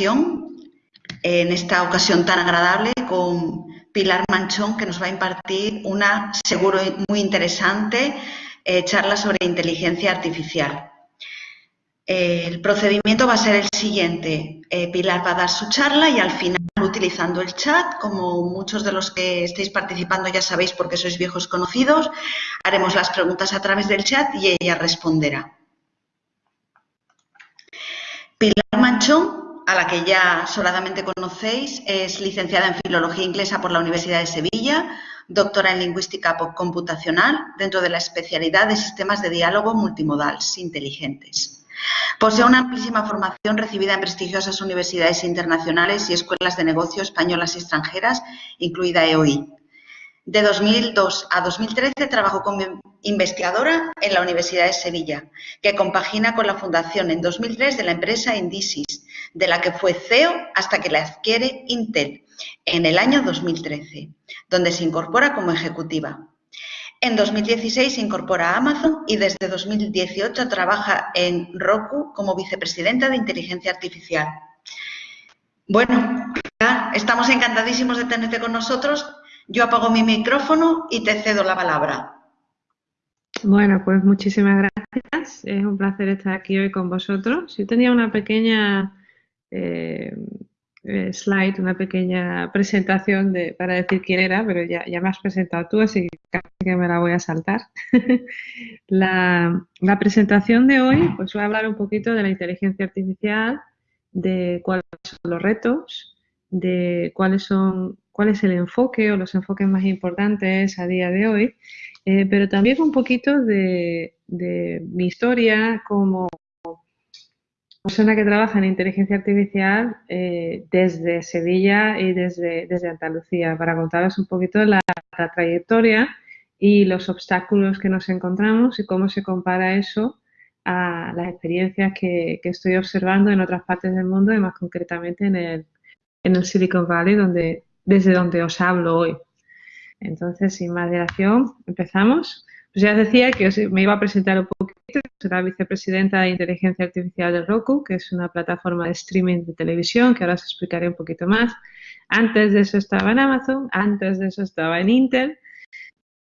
en esta ocasión tan agradable, con Pilar Manchón, que nos va a impartir una, seguro, muy interesante eh, charla sobre inteligencia artificial. el procedimiento va a ser el siguiente. Eh, Pilar va a dar su charla y al final, utilizando el chat, como muchos de los que estéis participando ya sabéis porque sois viejos conocidos, haremos las preguntas a través del chat y ella responderá. Pilar Manchón, a la que ya soladamente conocéis, es licenciada en Filología Inglesa por la Universidad de Sevilla, doctora en Lingüística Computacional dentro de la especialidad de Sistemas de Diálogo Multimodales Inteligentes. Posee una amplísima formación recibida en prestigiosas universidades internacionales y escuelas de negocio españolas y extranjeras, incluida EOI. De 2002 a 2013 trabajó como investigadora en la Universidad de Sevilla, que compagina con la fundación en 2003 de la empresa Indisis, de la que fue CEO hasta que la adquiere Intel en el año 2013, donde se incorpora como ejecutiva. En 2016 se incorpora a Amazon y desde 2018 trabaja en Roku como vicepresidenta de inteligencia artificial. Bueno, estamos encantadísimos de tenerte con nosotros yo apago mi micrófono y te cedo la palabra. Bueno, pues muchísimas gracias. Es un placer estar aquí hoy con vosotros. Yo tenía una pequeña eh, eh, slide, una pequeña presentación de, para decir quién era, pero ya, ya me has presentado tú, así que casi que me la voy a saltar. la, la presentación de hoy, pues voy a hablar un poquito de la inteligencia artificial, de cuáles son los retos, de cuáles son cuál es el enfoque o los enfoques más importantes a día de hoy, eh, pero también un poquito de, mi historia como persona que trabaja en inteligencia artificial eh, desde Sevilla y desde, desde Andalucía, para contaros un poquito la, trayectoria y los obstáculos que nos encontramos y cómo se compara eso a las experiencias que, estoy observando en otras partes del mundo y más concretamente en el, en el Silicon Valley, donde desde donde os hablo hoy. Entonces, sin más dilación, empezamos. Pues ya os decía que me iba a presentar un poquito, la vicepresidenta de Inteligencia Artificial de Roku, que es una plataforma de streaming de televisión, que ahora os explicaré un poquito más. Antes de eso estaba en Amazon, antes de eso estaba en Intel.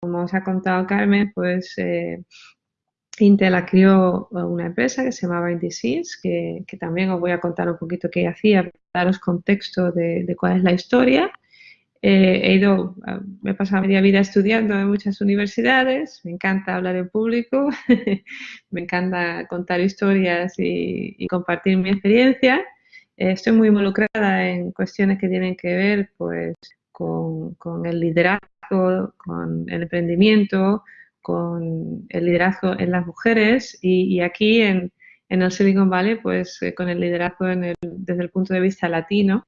Como os ha contado Carmen, pues eh, Intel crió una empresa que se llamaba Indices, que, que, también os voy a contar un poquito qué hacía, daros contexto de cuál es la historia. Eh, he ido, ah, me he pasado media vida estudiando en muchas universidades, me encanta hablar en público, me encanta contar historias y, compartir mi experiencia. Eh, estoy muy involucrada en cuestiones que tienen que ver pues, con, con el liderazgo, con el emprendimiento, con el liderazgo en las mujeres y, aquí en, en, el Silicon Valley, pues eh, con el liderazgo en el, desde el punto de vista latino,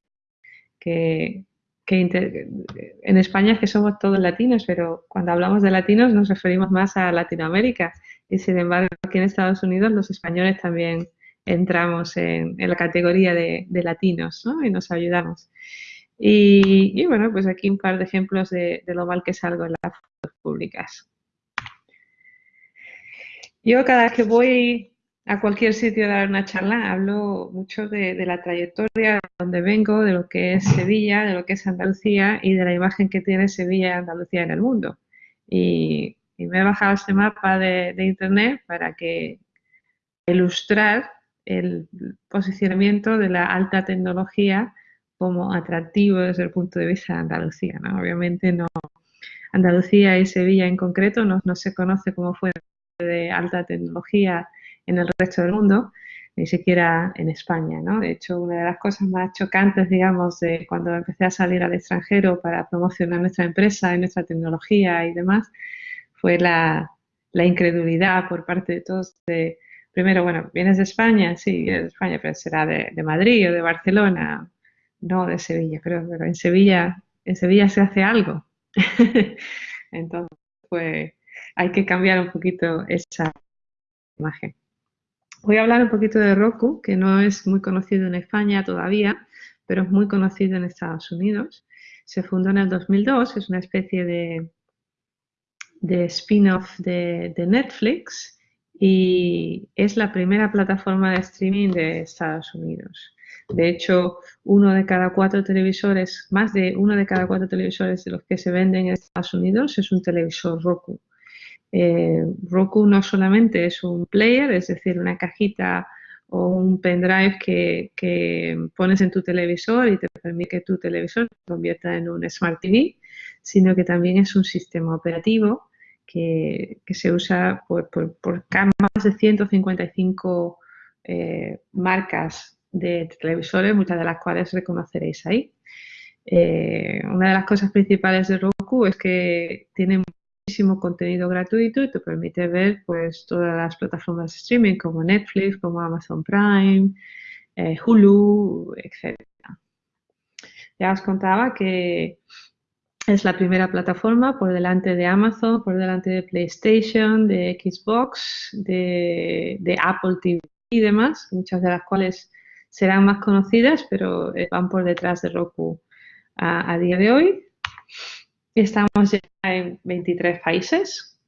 que, que en España es que somos todos latinos, pero cuando hablamos de latinos nos referimos más a Latinoamérica y sin embargo aquí en Estados Unidos los españoles también entramos en, la categoría de, latinos ¿no? y nos ayudamos. Y, bueno, pues aquí un par de ejemplos de, de lo mal que salgo en las fotos públicas. Yo cada vez que voy a cualquier sitio a dar una charla, hablo mucho de, la trayectoria, de donde vengo, de lo que es Sevilla, de lo que es Andalucía y de la imagen que tiene Sevilla y Andalucía en el mundo. Y, me he bajado este mapa de, internet para que ilustrar el posicionamiento de la alta tecnología como atractivo desde el punto de vista de Andalucía. Obviamente no, Andalucía y Sevilla en concreto no, no se conoce como fuera de alta tecnología en el resto del mundo, ni siquiera en España, ¿no? De hecho, una de las cosas más chocantes, digamos, de cuando empecé a salir al extranjero para promocionar nuestra empresa y nuestra tecnología y demás, fue la, incredulidad por parte de todos de, primero, bueno, ¿vienes de España? Sí, de España, pero será de, Madrid o de Barcelona, no de Sevilla, creo, pero en Sevilla, en Sevilla se hace algo. Entonces, pues hay que cambiar un poquito esa imagen. Voy a hablar un poquito de Roku, que no es muy conocido en España todavía, pero es muy conocido en Estados Unidos. Se fundó en el 2002, es una especie de, spin-off de, Netflix y es la primera plataforma de streaming de Estados Unidos. De hecho, uno de cada cuatro televisores, más de uno de cada cuatro televisores de los que se venden en Estados Unidos es un televisor Roku. Eh, Roku no solamente es un player, es decir, una cajita o un pendrive que, pones en tu televisor y te permite que tu televisor se convierta en un Smart TV, sino que también es un sistema operativo que, se usa por, más de 155 eh, marcas de televisores, muchas de las cuales reconoceréis ahí. Eh, una de las cosas principales de Roku es que tiene muchísimo contenido gratuito y te permite ver pues todas las plataformas de streaming como Netflix, como Amazon Prime, eh, Hulu, etc. Ya os contaba que es la primera plataforma por delante de Amazon, por delante de PlayStation, de Xbox, de, Apple TV y demás, muchas de las cuales serán más conocidas, pero eh, van por detrás de Roku a, día de hoy. Estamos ya en 23 países.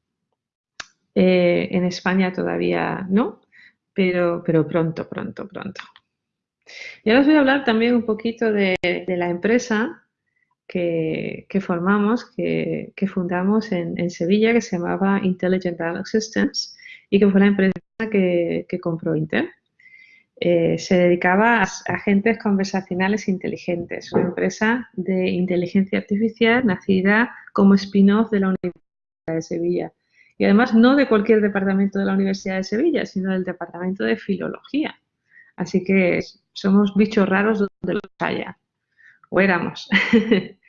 Eh, en España todavía no, pero, pero pronto, pronto, pronto. Y ahora os voy a hablar también un poquito de, la empresa que, formamos, que, fundamos en, Sevilla, que se llamaba Intelligent Dialogue Systems y que fue la empresa que, compró Intel. Eh, se dedicaba a agentes conversacionales inteligentes, una empresa de inteligencia artificial nacida como spin-off de la Universidad de Sevilla. Y además no de cualquier departamento de la Universidad de Sevilla, sino del departamento de filología. Así que somos bichos raros donde los haya o éramos.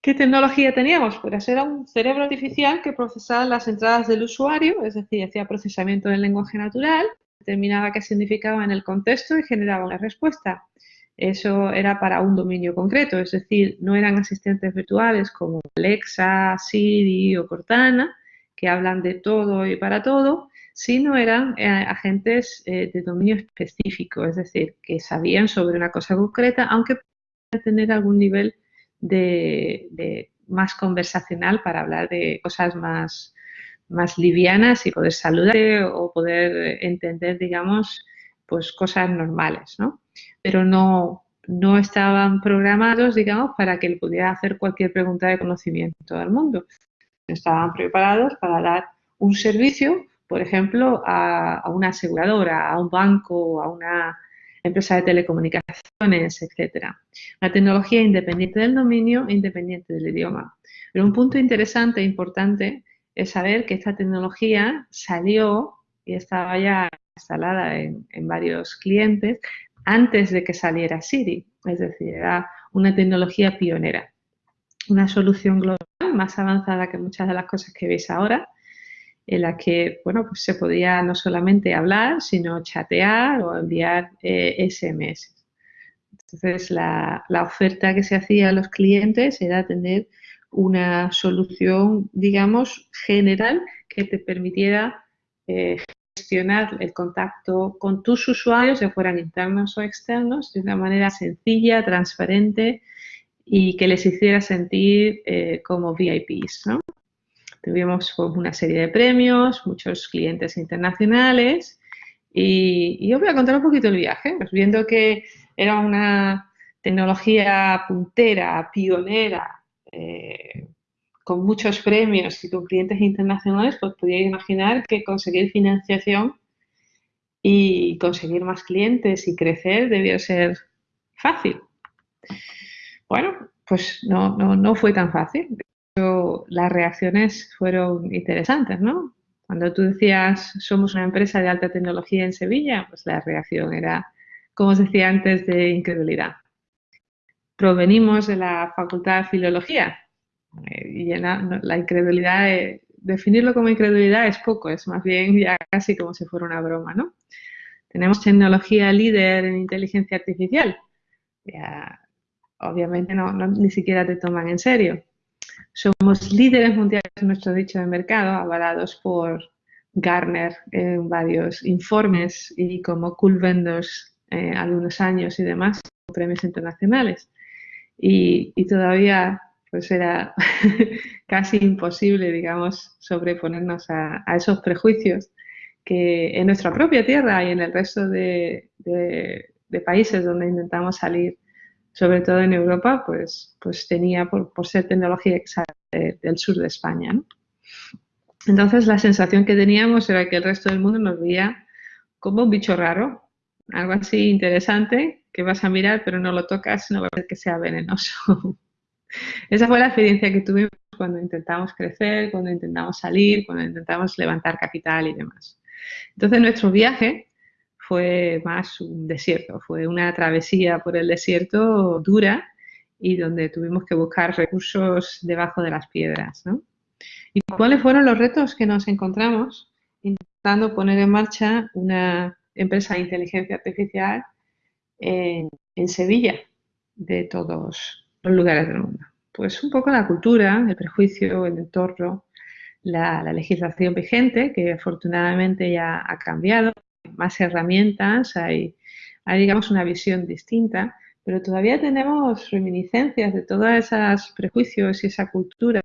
¿Qué tecnología teníamos? Pues era un cerebro artificial que procesaba las entradas del usuario, es decir, hacía procesamiento del lenguaje natural, determinaba qué significaba en el contexto y generaba una respuesta. Eso era para un dominio concreto, es decir, no eran asistentes virtuales como Alexa, Siri o Cortana, que hablan de todo y para todo, sino eran eh, agentes eh, de dominio específico, es decir, que sabían sobre una cosa concreta, aunque tener algún nivel de, más conversacional para hablar de cosas más, más livianas y poder saludar o poder entender, digamos, pues cosas normales, ¿no? Pero no, no estaban programados, digamos, para que él pudiera hacer cualquier pregunta de conocimiento al mundo. Estaban preparados para dar un servicio, por ejemplo, a una aseguradora, a un banco, a una empresa de telecomunicaciones, etcétera. La tecnología independiente del dominio independiente del idioma. Pero un punto interesante e importante es saber que esta tecnología salió y estaba ya instalada en, varios clientes antes de que saliera Siri, es decir, era una tecnología pionera, una solución global más avanzada que muchas de las cosas que veis ahora, en la que bueno, pues se podía no solamente hablar, sino chatear o enviar SMS. Eh, Entonces, la, oferta que se hacía a los clientes era tener una solución, digamos, general que te permitiera eh, gestionar el contacto con tus usuarios, ya fueran internos o externos, de una manera sencilla, transparente y que les hiciera sentir eh, como VIPs. Tuvimos pues, una serie de premios, muchos clientes internacionales y, yo voy a contar un poquito el viaje, pues viendo que era una tecnología puntera, pionera, eh, con muchos premios y con clientes internacionales, pues podía imaginar que conseguir financiación y conseguir más clientes y crecer debió ser fácil. Bueno, pues no, no, no fue tan fácil las reacciones fueron interesantes, ¿no? Cuando tú decías, somos una empresa de alta tecnología en Sevilla, pues la reacción era, como os decía antes, de incredulidad. Provenimos de la Facultad de Filología eh, y la incredulidad, eh, definirlo como incredulidad es poco, es más bien ya casi como si fuera una broma, ¿no? Tenemos tecnología líder en inteligencia artificial. Ya, obviamente no, ni siquiera te toman en serio. Somos líderes mundiales en nuestro dicho de mercado, avalados por Garner en varios informes y como Cool Vendors eh, algunos años y demás, premios internacionales. Y, todavía pues era casi imposible, digamos, sobreponernos a, esos prejuicios que en nuestra propia tierra y en el resto de, de países donde intentamos salir, sobre todo en Europa, pues, pues tenía por, ser tecnología del sur de España. Entonces la sensación que teníamos era que el resto del mundo nos veía como un bicho raro, algo así interesante que vas a mirar pero no lo tocas, no va a ser que sea venenoso. Esa fue la experiencia que tuvimos cuando intentamos crecer, cuando intentamos salir, cuando intentamos levantar capital y demás. Entonces nuestro viaje fue más un desierto, fue una travesía por el desierto dura y donde tuvimos que buscar recursos debajo de las piedras. ¿Y cuáles fueron los retos que nos encontramos intentando poner en marcha una empresa de inteligencia artificial en, Sevilla, de todos los lugares del mundo? Pues un poco la cultura, el prejuicio, el entorno, la, legislación vigente, que afortunadamente ya ha cambiado, más herramientas, hay, hay, digamos una visión distinta, pero todavía tenemos reminiscencias de todos esos prejuicios y esa cultura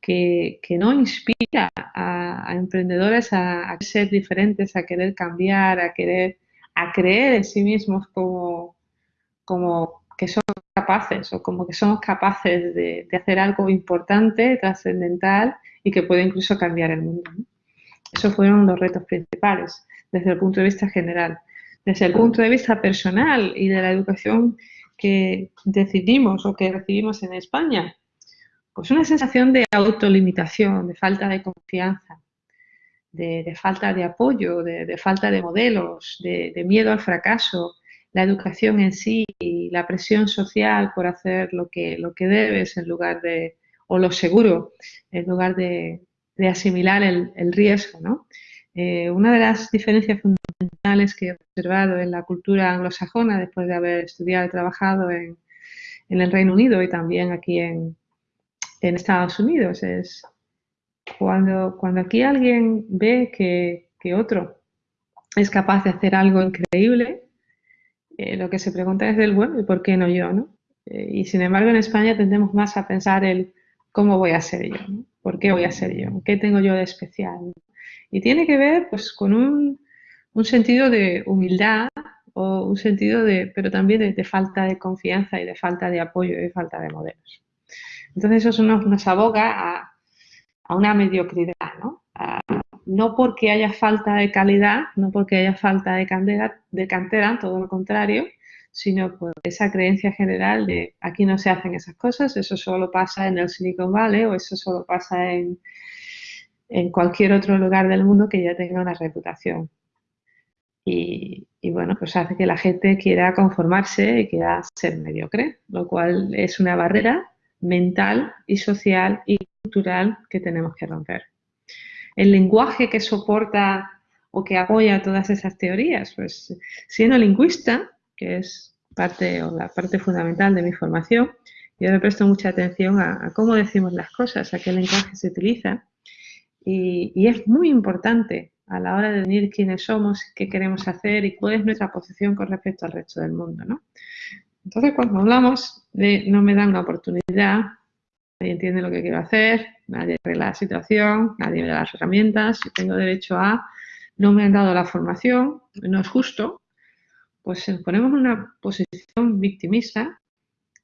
que, no inspira a, emprendedores a, ser diferentes, a querer cambiar, a querer, a creer en sí mismos como, como que son capaces o como que somos capaces de, hacer algo importante, trascendental y que puede incluso cambiar el mundo. Esos fueron los retos principales desde el punto de vista general. Desde el punto de vista personal y de la educación que decidimos o que recibimos en España, pues una sensación de autolimitación, de falta de confianza, de, falta de apoyo, de, falta de modelos, de, miedo al fracaso, la educación en sí, y la presión social por hacer lo que, lo que debes en lugar de, o lo seguro, en lugar de, asimilar el, riesgo. ¿no? Eh, una de las diferencias fundamentales que he observado en la cultura anglosajona, después de haber estudiado y trabajado en, en el Reino Unido y también aquí en, en Estados Unidos. Es cuando, cuando aquí alguien ve que, otro es capaz de hacer algo increíble, eh, lo que se pregunta es del bueno, ¿y por qué no yo? ¿no? Eh, y sin embargo en España tendemos más a pensar el cómo voy a ser yo, ¿por qué voy a ser yo? ¿Qué tengo yo de especial? Y tiene que ver pues con un, un sentido de humildad o un sentido de, pero también de, de, falta de confianza y de falta de apoyo y de falta de modelos. Entonces eso nos, aboga a, una mediocridad, ¿no? no porque haya falta de calidad, no porque haya falta de cantera, de cantera, todo lo contrario, sino por esa creencia general de aquí no se hacen esas cosas, eso solo pasa en el Silicon Valley o eso solo pasa en, en cualquier otro lugar del mundo que ya tenga una reputación. Y, y, bueno, pues hace que la gente quiera conformarse y quiera ser mediocre, lo cual es una barrera mental y social y cultural que tenemos que romper. El lenguaje que soporta o que apoya todas esas teorías, pues siendo lingüista, que es parte o la parte fundamental de mi formación, yo le presto mucha atención a, cómo decimos las cosas, a qué lenguaje se utiliza y, es muy importante a la hora de definir quiénes somos, qué queremos hacer y cuál es nuestra posición con respecto al resto del mundo. ¿no? Entonces, cuando hablamos de no me dan una oportunidad, nadie entiende lo que quiero hacer, nadie arregla la situación, nadie me da las herramientas, si tengo derecho a, no me han dado la formación, no es justo, pues ponemos una posición victimista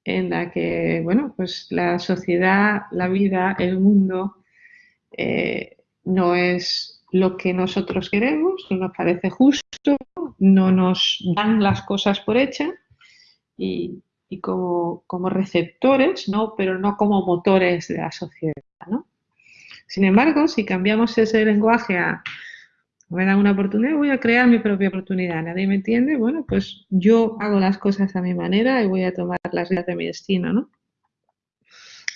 en la que, bueno, pues la sociedad, la vida, el mundo eh, no es lo que nosotros queremos, no nos parece justo, no nos dan las cosas por hechas y, como, receptores, ¿no? pero no como motores de la sociedad. ¿no? Sin embargo, si cambiamos ese lenguaje a me dan una oportunidad, voy a crear mi propia oportunidad. Nadie me entiende, bueno, pues yo hago las cosas a mi manera y voy a tomar las riendas de mi destino, ¿no?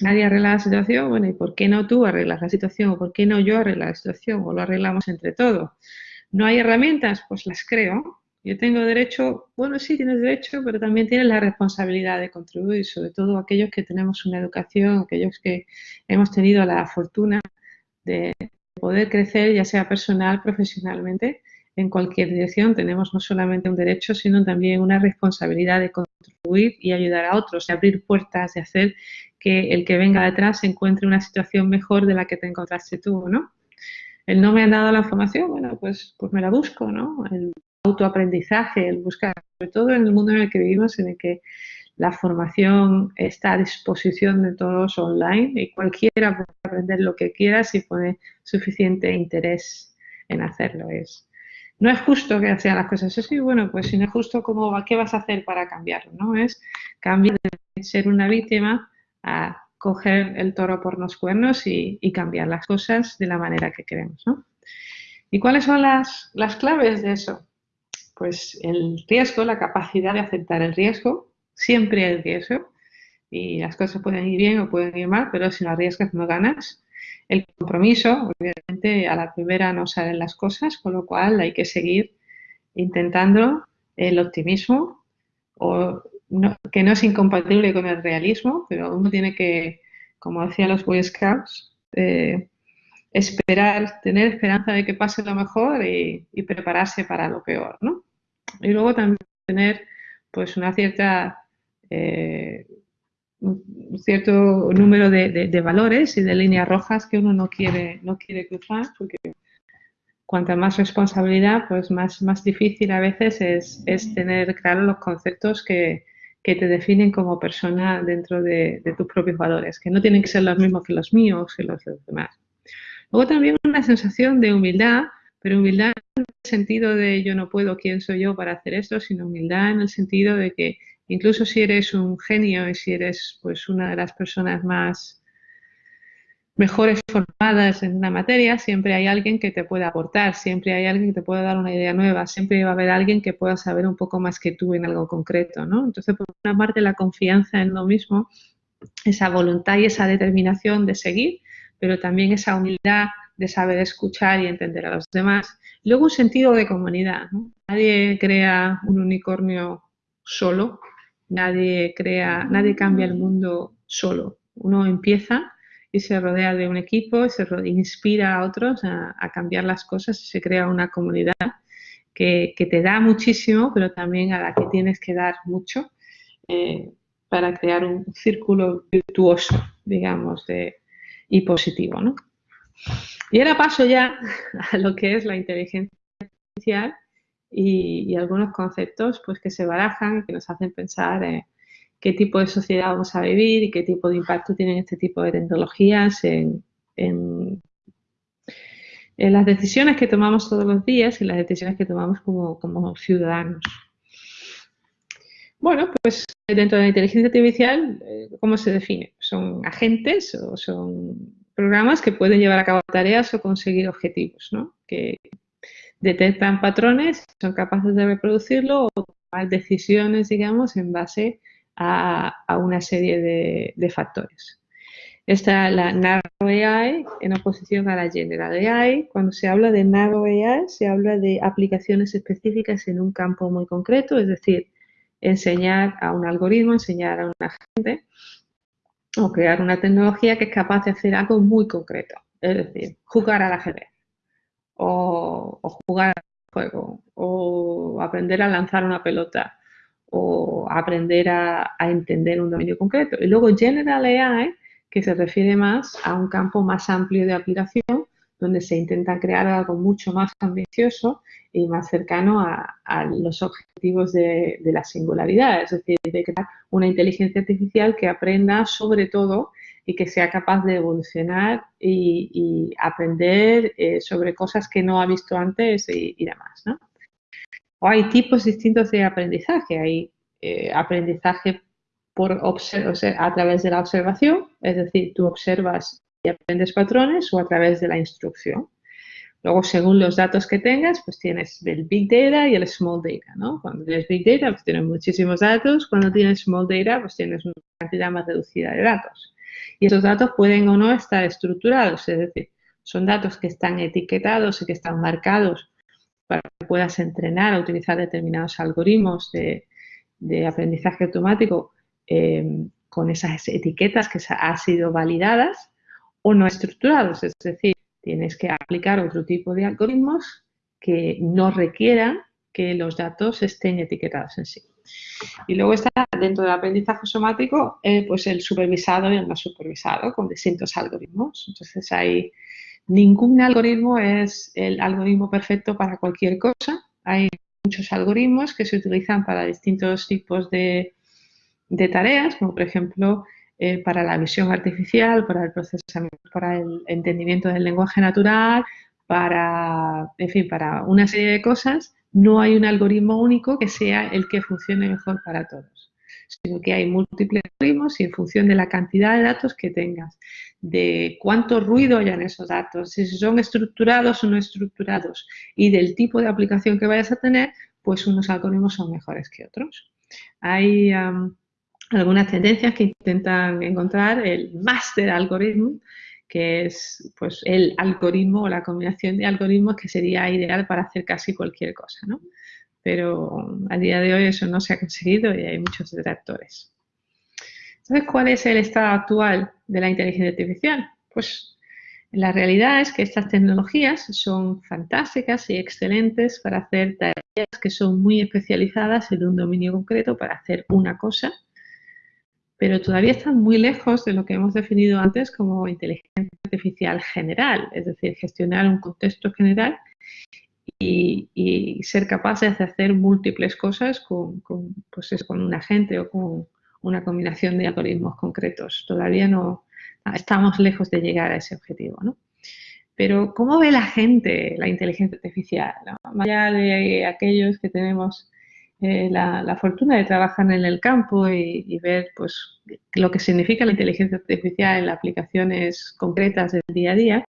Nadie arregla la situación, bueno, ¿y por qué no tú arreglas la situación? ¿O por qué no yo arreglo la situación? ¿O lo arreglamos entre todos? ¿No hay herramientas? Pues las creo yo tengo derecho, bueno, sí, tienes derecho, pero también tienes la responsabilidad de contribuir, sobre todo aquellos que tenemos una educación, aquellos que hemos tenido la fortuna de poder crecer, ya sea personal, profesionalmente, en cualquier dirección. Tenemos no solamente un derecho, sino también una responsabilidad de contribuir y ayudar a otros, de abrir puertas, de hacer que el que venga detrás encuentre una situación mejor de la que te encontraste tú, ¿no? El no me han dado la información, bueno, pues, pues me la busco, ¿no? El autoaprendizaje, el buscar, sobre todo en el mundo en el que vivimos, en el que la formación está a disposición de todos online y cualquiera puede aprender lo que quiera si pone suficiente interés en hacerlo. Es, no es justo que sean las cosas así, bueno, pues si no es justo, ¿cómo, ¿qué vas a hacer para cambiarlo? ¿no? Es cambiar de ser una víctima a coger el toro por los cuernos y, cambiar las cosas de la manera que queremos. ¿no? ¿Y cuáles son las, las claves de eso? Pues el riesgo, la capacidad de aceptar el riesgo, siempre hay riesgo y las cosas pueden ir bien o pueden ir mal, pero si no arriesgas no ganas. El compromiso, obviamente a la primera no salen las cosas, con lo cual hay que seguir intentando el optimismo, o que no es incompatible con el realismo, pero uno tiene que, como decían los Boy Scouts, eh, esperar, tener esperanza de que pase lo mejor y, prepararse para lo peor, ¿no? Y luego también tener pues una cierta eh, un cierto número de, valores y de líneas rojas que uno no quiere, no quiere cruzar, porque cuanta más responsabilidad, pues más, más difícil a veces es, tener claro los conceptos que, te definen como persona dentro de, tus propios valores, que no tienen que ser los mismos que los míos, que los de los demás. Luego también una sensación de humildad, pero humildad sentido de yo no puedo, quién soy yo para hacer esto, sino humildad en el sentido de que Incluso si eres un genio y si eres pues una de las personas más mejores formadas en una materia, siempre hay alguien que te puede aportar, siempre hay alguien que te puede dar una idea nueva, siempre va a haber alguien que pueda saber un poco más que tú en algo concreto, ¿no? Entonces, por una parte, la confianza en lo mismo, esa voluntad y esa determinación de seguir, pero también esa humildad de saber escuchar y entender a los demás. Luego, un sentido de comunidad, Nadie crea un unicornio solo, Nadie crea, nadie cambia el mundo solo. Uno empieza y se rodea de un equipo, se inspira a otros a, cambiar las cosas y se crea una comunidad que, te da muchísimo, pero también a la que tienes que dar mucho eh, para crear un círculo virtuoso, digamos, de, y positivo. ¿no? Y ahora paso ya a lo que es la inteligencia artificial y, algunos conceptos pues, que se barajan, que nos hacen pensar en qué tipo de sociedad vamos a vivir y qué tipo de impacto tienen este tipo de tecnologías en, las decisiones que tomamos todos los días y las decisiones que tomamos como, como ciudadanos. Bueno, pues dentro de la inteligencia artificial, eh, ¿cómo se define? Son agentes o son programas que pueden llevar a cabo tareas o conseguir objetivos, ¿no? Que, detectan patrones, son capaces de reproducirlo o tomar decisiones, digamos, en base a, una serie de, factores. Está la Narrow AI en oposición a la General AI. Cuando se habla de Narrow AI, se habla de aplicaciones específicas en un campo muy concreto, es decir, enseñar a un algoritmo, enseñar a una gente o crear una tecnología que es capaz de hacer algo muy concreto, es decir, jugar al ajedrez o, jugar al juego, o aprender a lanzar una pelota, o aprender a, entender un dominio concreto. Y luego General AI, que se refiere más a un campo más amplio de aplicación, donde se intenta crear algo mucho más ambicioso y más cercano a, los objetivos de, la singularidad, es decir, de crear una inteligencia artificial que aprenda sobre todo y que sea capaz de evolucionar y, aprender eh, sobre cosas que no ha visto antes y, demás. ¿no? O hay tipos distintos de aprendizaje. Hay eh, aprendizaje por a través de la observación, es decir, tú observas aprendes patrones o a través de la instrucción. Luego, según los datos que tengas, pues tienes el Big Data y el Small Data, ¿no? Cuando tienes Big Data, pues tienes muchísimos datos. Cuando tienes Small Data, pues tienes una cantidad más reducida de datos. Y esos datos pueden o no estar estructurados, es decir, son datos que están etiquetados y que están marcados para que puedas entrenar a utilizar determinados algoritmos de, aprendizaje automático eh, con esas etiquetas que han sido validadas o no estructurados, es decir, tienes que aplicar otro tipo de algoritmos que no requieran que los datos estén etiquetados en sí. Y luego está dentro del aprendizaje somático, eh, pues el supervisado y el no supervisado con distintos algoritmos. Entonces hay ningún algoritmo es el algoritmo perfecto para cualquier cosa. Hay muchos algoritmos que se utilizan para distintos tipos de, tareas, como por ejemplo eh, para la visión artificial, para el procesamiento, para el entendimiento del lenguaje natural, para, en fin, para una serie de cosas, no hay un algoritmo único que sea el que funcione mejor para todos, sino que hay múltiples algoritmos y en función de la cantidad de datos que tengas, de cuánto ruido hay en esos datos, si son estructurados o no estructurados y del tipo de aplicación que vayas a tener, pues unos algoritmos son mejores que otros. Hay algunas tendencias que intentan encontrar el master algoritmo, que es pues el algoritmo o la combinación de algoritmos que sería ideal para hacer casi cualquier cosa, ¿no? Pero a día de hoy eso no se ha conseguido y hay muchos detractores. Entonces, ¿cuál es el estado actual de la inteligencia artificial? Pues la realidad es que estas tecnologías son fantásticas y excelentes para hacer tareas que son muy especializadas en un dominio concreto para hacer una cosa, pero todavía están muy lejos de lo que hemos definido antes como inteligencia artificial general, es decir, gestionar un contexto general y, ser capaces de hacer múltiples cosas con, pues con un agente o con una combinación de algoritmos concretos. Todavía no estamos lejos de llegar a ese objetivo, ¿no? Pero ¿cómo ve la gente la inteligencia artificial? Más allá de aquellos que tenemos eh, la, fortuna de trabajar en el campo y, ver pues, lo que significa la inteligencia artificial en aplicaciones concretas del día a día,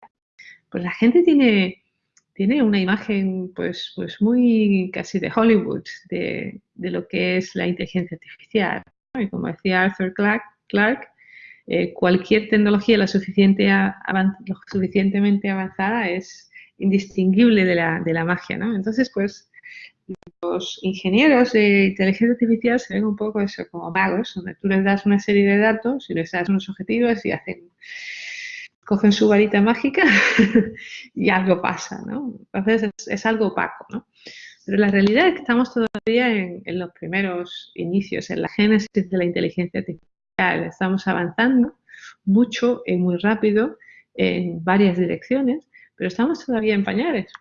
pues la gente tiene, tiene una imagen pues, pues muy casi de Hollywood de, de lo que es la inteligencia artificial. Y como decía Arthur Clarke, eh, cualquier tecnología lo, suficiente lo suficientemente avanzada es indistinguible de la, de la magia, ¿no? Entonces, pues, los ingenieros de inteligencia artificial se ven un poco eso, como magos, donde tú les das una serie de datos y les das unos objetivos y hacen, cogen su varita mágica y algo pasa, ¿no? Entonces es, algo opaco, ¿no? Pero la realidad es que estamos todavía en, los primeros inicios, en la génesis de la inteligencia artificial. Estamos avanzando mucho y muy rápido en varias direcciones, pero estamos todavía en pañales.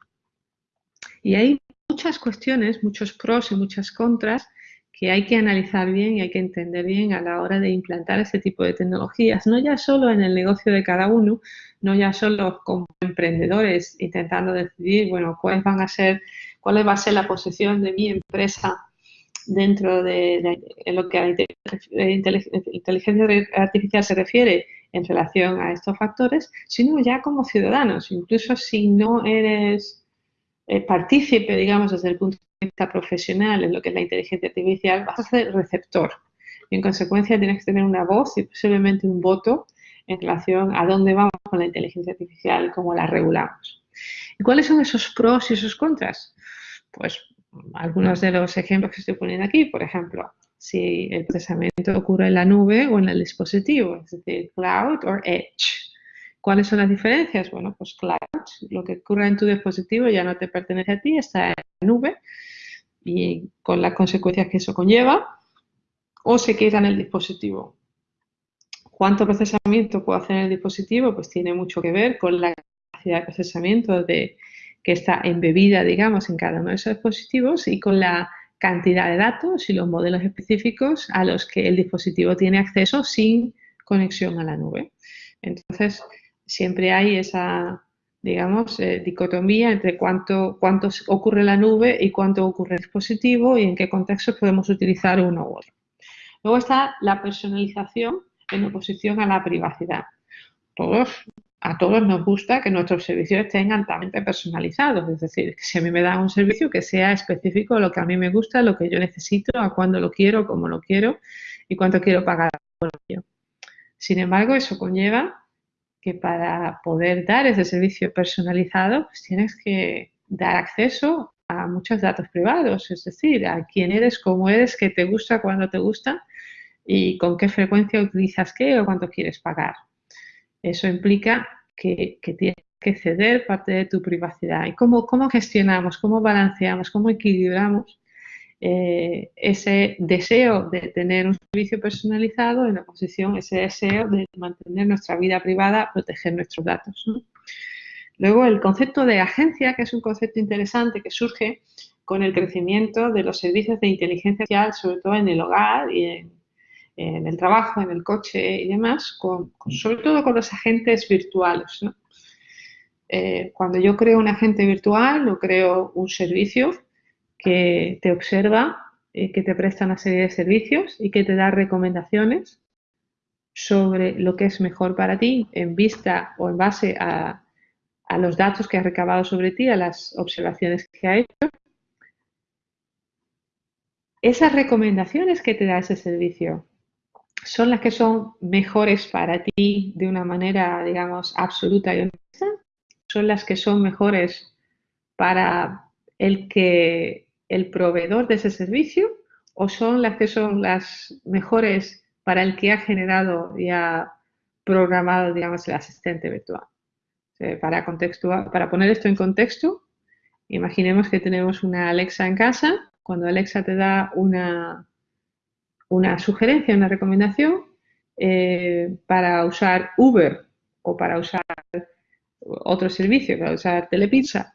Y hay muchas cuestiones, muchos pros y muchas contras que hay que analizar bien y hay que entender bien a la hora de implantar ese tipo de tecnologías, no ya solo en el negocio de cada uno, no ya solo como emprendedores intentando decidir, bueno, cuáles van a ser, cuál va a ser la posición de mi empresa dentro de, lo que a la inteligencia artificial se refiere en relación a estos factores, sino ya como ciudadanos, incluso si no eres eh, partícipe, digamos, desde el punto de vista profesional en lo que es la inteligencia artificial, vas a ser receptor. Y en consecuencia tienes que tener una voz y posiblemente un voto en relación a dónde vamos con la inteligencia artificial cómo la regulamos. ¿Y cuáles son esos pros y esos contras? Pues algunos de los ejemplos que estoy poniendo aquí, por ejemplo, si el procesamiento ocurre en la nube o en el dispositivo, es decir, cloud o edge. ¿Cuáles son las diferencias? Bueno, pues cloud, lo que ocurre en tu dispositivo ya no te pertenece a ti, está en la nube y con las consecuencias que eso conlleva, o se queda en el dispositivo. ¿Cuánto procesamiento puede hacer el dispositivo? Pues tiene mucho que ver con la capacidad de procesamiento que está embebida, digamos, en cada uno de esos dispositivos y con la cantidad de datos y los modelos específicos a los que el dispositivo tiene acceso sin conexión a la nube. Entonces, siempre hay esa, digamos, eh, dicotomía entre cuánto, cuánto ocurre en la nube y cuánto ocurre en el dispositivo y en qué contextos podemos utilizar uno u otro. Luego está la personalización en oposición a la privacidad. Todos, a todos nos gusta que nuestros servicios estén altamente personalizados, es decir, que si a mí me dan un servicio que sea específico lo que a mí me gusta, lo que yo necesito, a cuándo lo quiero, cómo lo quiero y cuánto quiero pagar por ello. Sin embargo, eso conlleva que para poder dar ese servicio personalizado, pues tienes que dar acceso a muchos datos privados, es decir, a quién eres, cómo eres, qué te gusta, cuándo te gusta y con qué frecuencia utilizas qué o cuánto quieres pagar. Eso implica que, tienes que ceder parte de tu privacidad. ¿Y cómo, cómo gestionamos, cómo balanceamos, cómo equilibramos eh, ese deseo de tener un servicio personalizado en oposición ese deseo de mantener nuestra vida privada, proteger nuestros datos. Luego el concepto de agencia, que es un concepto interesante que surge con el crecimiento de los servicios de inteligencia artificial, sobre todo en el hogar y en, el trabajo, en el coche y demás, sobre todo con los agentes virtuales. Eh, cuando yo creo un agente virtual, no creo un servicio que te observa, eh, que te presta una serie de servicios y que te da recomendaciones sobre lo que es mejor para ti en vista o en base a, a los datos que ha recabado sobre ti, a las observaciones que ha hecho. Esas recomendaciones que te da ese servicio son las que son mejores para ti de una manera, digamos, absoluta y honesta, son las que son mejores para el que el proveedor de ese servicio o son las que son las mejores para el que ha generado y ha programado, digamos, el asistente virtual. para, para poner esto en contexto, imaginemos que tenemos una Alexa en casa. Cuando Alexa te da una, una sugerencia, una recomendación eh, para usar Uber o para usar otro servicio, para usar Telepizza,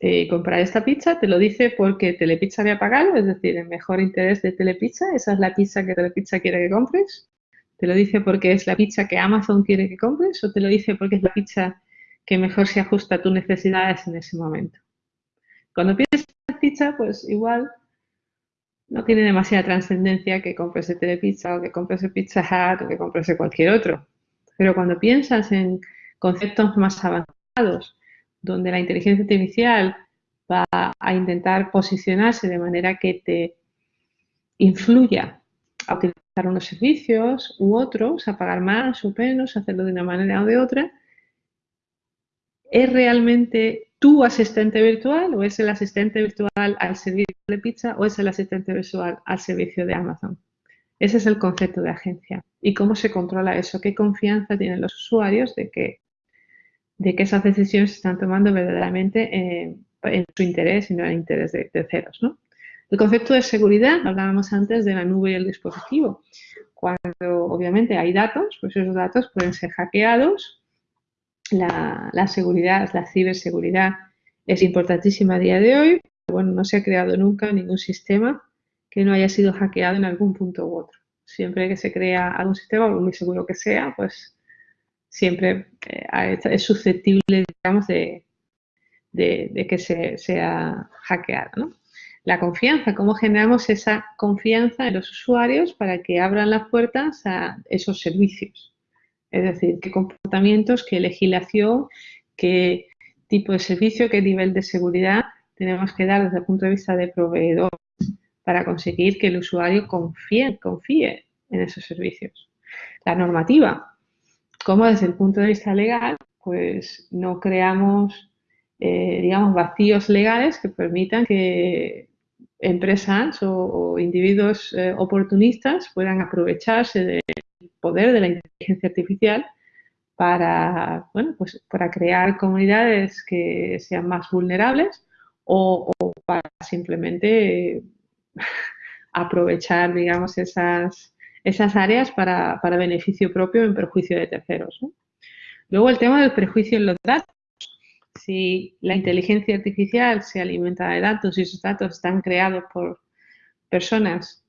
eh, comprar esta pizza, te lo dice porque Telepizza había pagado, es decir, el mejor interés de Telepizza, esa es la pizza que Telepizza quiere que compres. Te lo dice porque es la pizza que Amazon quiere que compres o te lo dice porque es la pizza que mejor se ajusta a tus necesidades en ese momento. Cuando piensas en pizza, pues igual no tiene demasiada trascendencia que compres de Telepizza o que compres de Pizza Hut o que compres de cualquier otro. Pero cuando piensas en conceptos más avanzados, donde la inteligencia artificial va a intentar posicionarse de manera que te influya a utilizar unos servicios u otros, a pagar más o menos, a hacerlo de una manera o de otra, ¿es realmente tu asistente virtual o es el asistente virtual al servicio de pizza o es el asistente virtual al servicio de Amazon? Ese es el concepto de agencia. ¿Y cómo se controla eso? ¿Qué confianza tienen los usuarios de que de que esas decisiones se están tomando verdaderamente en su interés y no en el interés de terceros. ¿no? El concepto de seguridad, hablábamos antes de la nube y el dispositivo. Cuando obviamente hay datos, pues esos datos pueden ser hackeados. La, la seguridad, la ciberseguridad es importantísima a día de hoy. Bueno, no se ha creado nunca ningún sistema que no haya sido hackeado en algún punto u otro. Siempre que se crea algún sistema, muy seguro que sea, pues siempre eh, es susceptible, digamos, de, que se, sea hackeado. La confianza, cómo generamos esa confianza en los usuarios para que abran las puertas a esos servicios. Es decir, qué comportamientos, qué legislación, qué tipo de servicio, qué nivel de seguridad tenemos que dar desde el punto de vista de proveedor para conseguir que el usuario confíe, confíe en esos servicios. La normativa, como desde el punto de vista legal, pues no creamos, eh, digamos, vacíos legales que permitan que empresas o, individuos eh, oportunistas puedan aprovecharse del poder de la inteligencia artificial para, bueno, pues para crear comunidades que sean más vulnerables o, o para simplemente aprovechar, digamos, esas esas áreas para, beneficio propio en perjuicio de terceros. Luego el tema del prejuicio en los datos. Si la inteligencia artificial se alimenta de datos y esos datos están creados por personas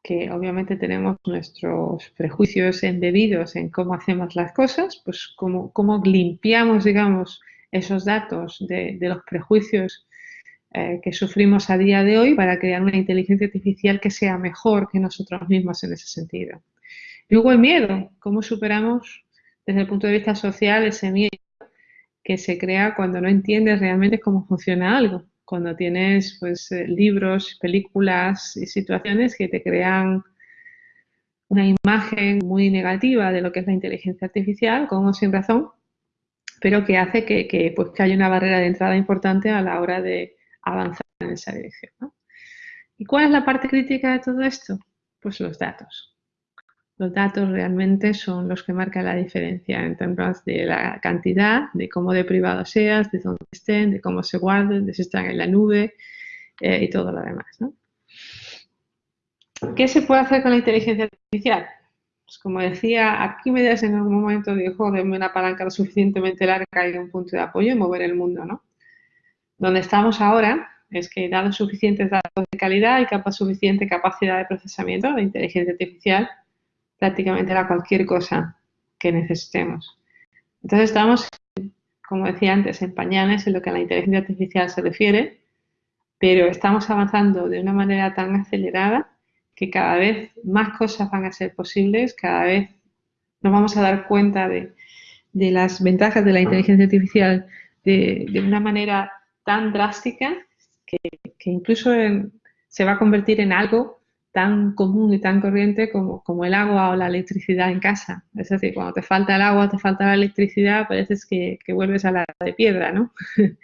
que obviamente tenemos nuestros prejuicios indebidos en cómo hacemos las cosas, pues cómo, cómo limpiamos, digamos, esos datos de los prejuicios eh, que sufrimos a día de hoy para crear una inteligencia artificial que sea mejor que nosotros mismos en ese sentido. Luego el miedo, cómo superamos desde el punto de vista social ese miedo que se crea cuando no entiendes realmente cómo funciona algo, cuando tienes pues, eh, libros, películas y situaciones que te crean una imagen muy negativa de lo que es la inteligencia artificial, con o sin razón, pero que hace que, que, pues, que haya una barrera de entrada importante a la hora de, avanzar en esa dirección. ¿Y cuál es la parte crítica de todo esto? Pues los datos. Los datos realmente son los que marcan la diferencia en términos de la cantidad, de cómo de privado seas, de dónde estén, de cómo se guarden, de si están en la nube eh, y todo lo demás. ¿Qué se puede hacer con la inteligencia artificial? Pues como decía, aquí me das en algún momento de joderme una palanca lo suficientemente larga y un punto de apoyo y mover el mundo, ¿no? Donde estamos ahora, es que dados suficientes datos de calidad y capa suficiente capacidad de procesamiento, de inteligencia artificial, prácticamente hará cualquier cosa que necesitemos. Entonces estamos, como decía antes, en pañales en lo que a la inteligencia artificial se refiere, pero estamos avanzando de una manera tan acelerada que cada vez más cosas van a ser posibles, cada vez nos vamos a dar cuenta de, las ventajas de la inteligencia artificial de, una manera tan drástica que, incluso se va a convertir en algo tan común y tan corriente como, el agua o la electricidad en casa. Es decir, cuando te falta el agua, te falta la electricidad, parece que, que vuelves a la de piedra, ¿no?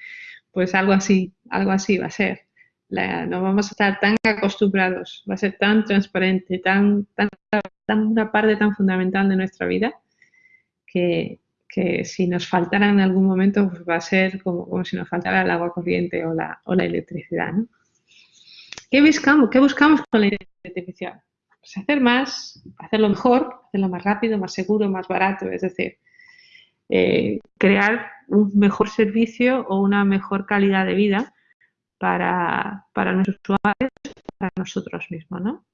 pues algo así, algo así va a ser. no vamos a estar tan acostumbrados, va a ser tan transparente, tan, tan, tan una parte tan fundamental de nuestra vida que, que si nos faltara en algún momento pues va a ser como, como, si nos faltara el agua corriente o la, o la electricidad. ¿no? ¿Qué, buscamos, ¿Qué buscamos con la inteligencia artificial? Pues hacer más, hacerlo mejor, hacerlo más rápido, más seguro, más barato, es decir, eh, crear un mejor servicio o una mejor calidad de vida para, para nuestros usuarios, para nosotros mismos, ¿no?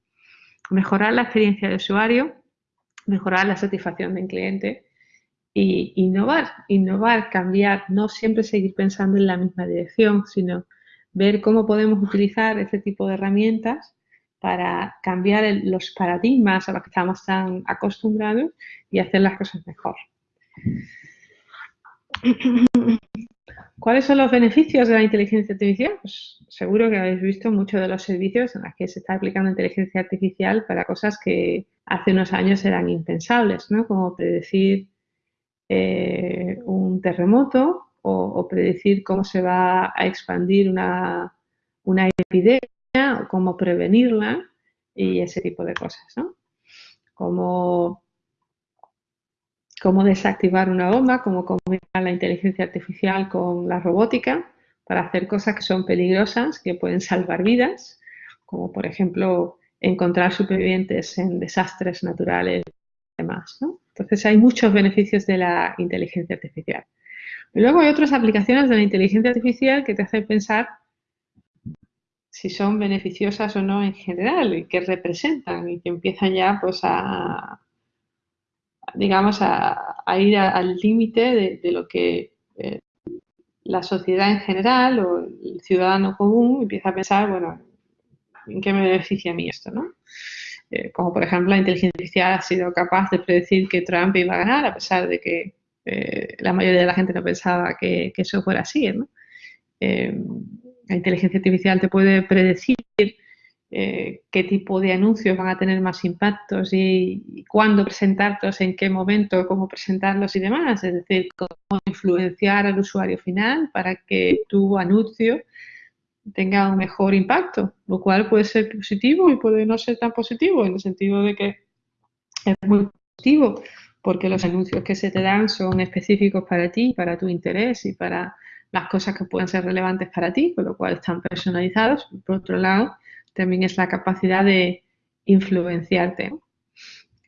Mejorar la experiencia de usuario, mejorar la satisfacción del cliente y innovar, innovar, cambiar, no siempre seguir pensando en la misma dirección, sino ver cómo podemos utilizar ese tipo de herramientas para cambiar los paradigmas a los que estamos tan acostumbrados y hacer las cosas mejor. ¿Cuáles son los beneficios de la inteligencia artificial? Pues seguro que habéis visto muchos de los servicios en los que se está aplicando inteligencia artificial para cosas que hace unos años eran impensables, ¿no? Como predecir eh, un terremoto o, predecir cómo se va a expandir una, epidemia o cómo prevenirla y ese tipo de cosas, ¿no? Como cómo desactivar una bomba, cómo combinar la inteligencia artificial con la robótica para hacer cosas que son peligrosas, que pueden salvar vidas, como por ejemplo encontrar supervivientes en desastres naturales y demás. ¿no? Entonces hay muchos beneficios de la inteligencia artificial. Y luego hay otras aplicaciones de la inteligencia artificial que te hacen pensar si son beneficiosas o no en general y que representan y que empiezan ya pues a digamos a, ir al límite de, lo que eh, la sociedad en general o el ciudadano común empieza a pensar, bueno, ¿en qué me beneficia a mí esto? ¿no? Eh, como por ejemplo la inteligencia artificial ha sido capaz de predecir que Trump iba a ganar a pesar de que eh, la mayoría de la gente no pensaba que, eso fuera así. Eh, la inteligencia artificial te puede predecir qué tipo de anuncios van a tener más impactos y, cuándo presentarlos, en qué momento, cómo presentarlos y demás. Es decir, cómo influenciar al usuario final para que tu anuncio tenga un mejor impacto, lo cual puede ser positivo y puede no ser tan positivo, en el sentido de que es muy positivo porque los anuncios que se te dan son específicos para ti, para tu interés y para las cosas que pueden ser relevantes para ti, con lo cual están personalizados. Por otro lado, también es la capacidad de influenciarte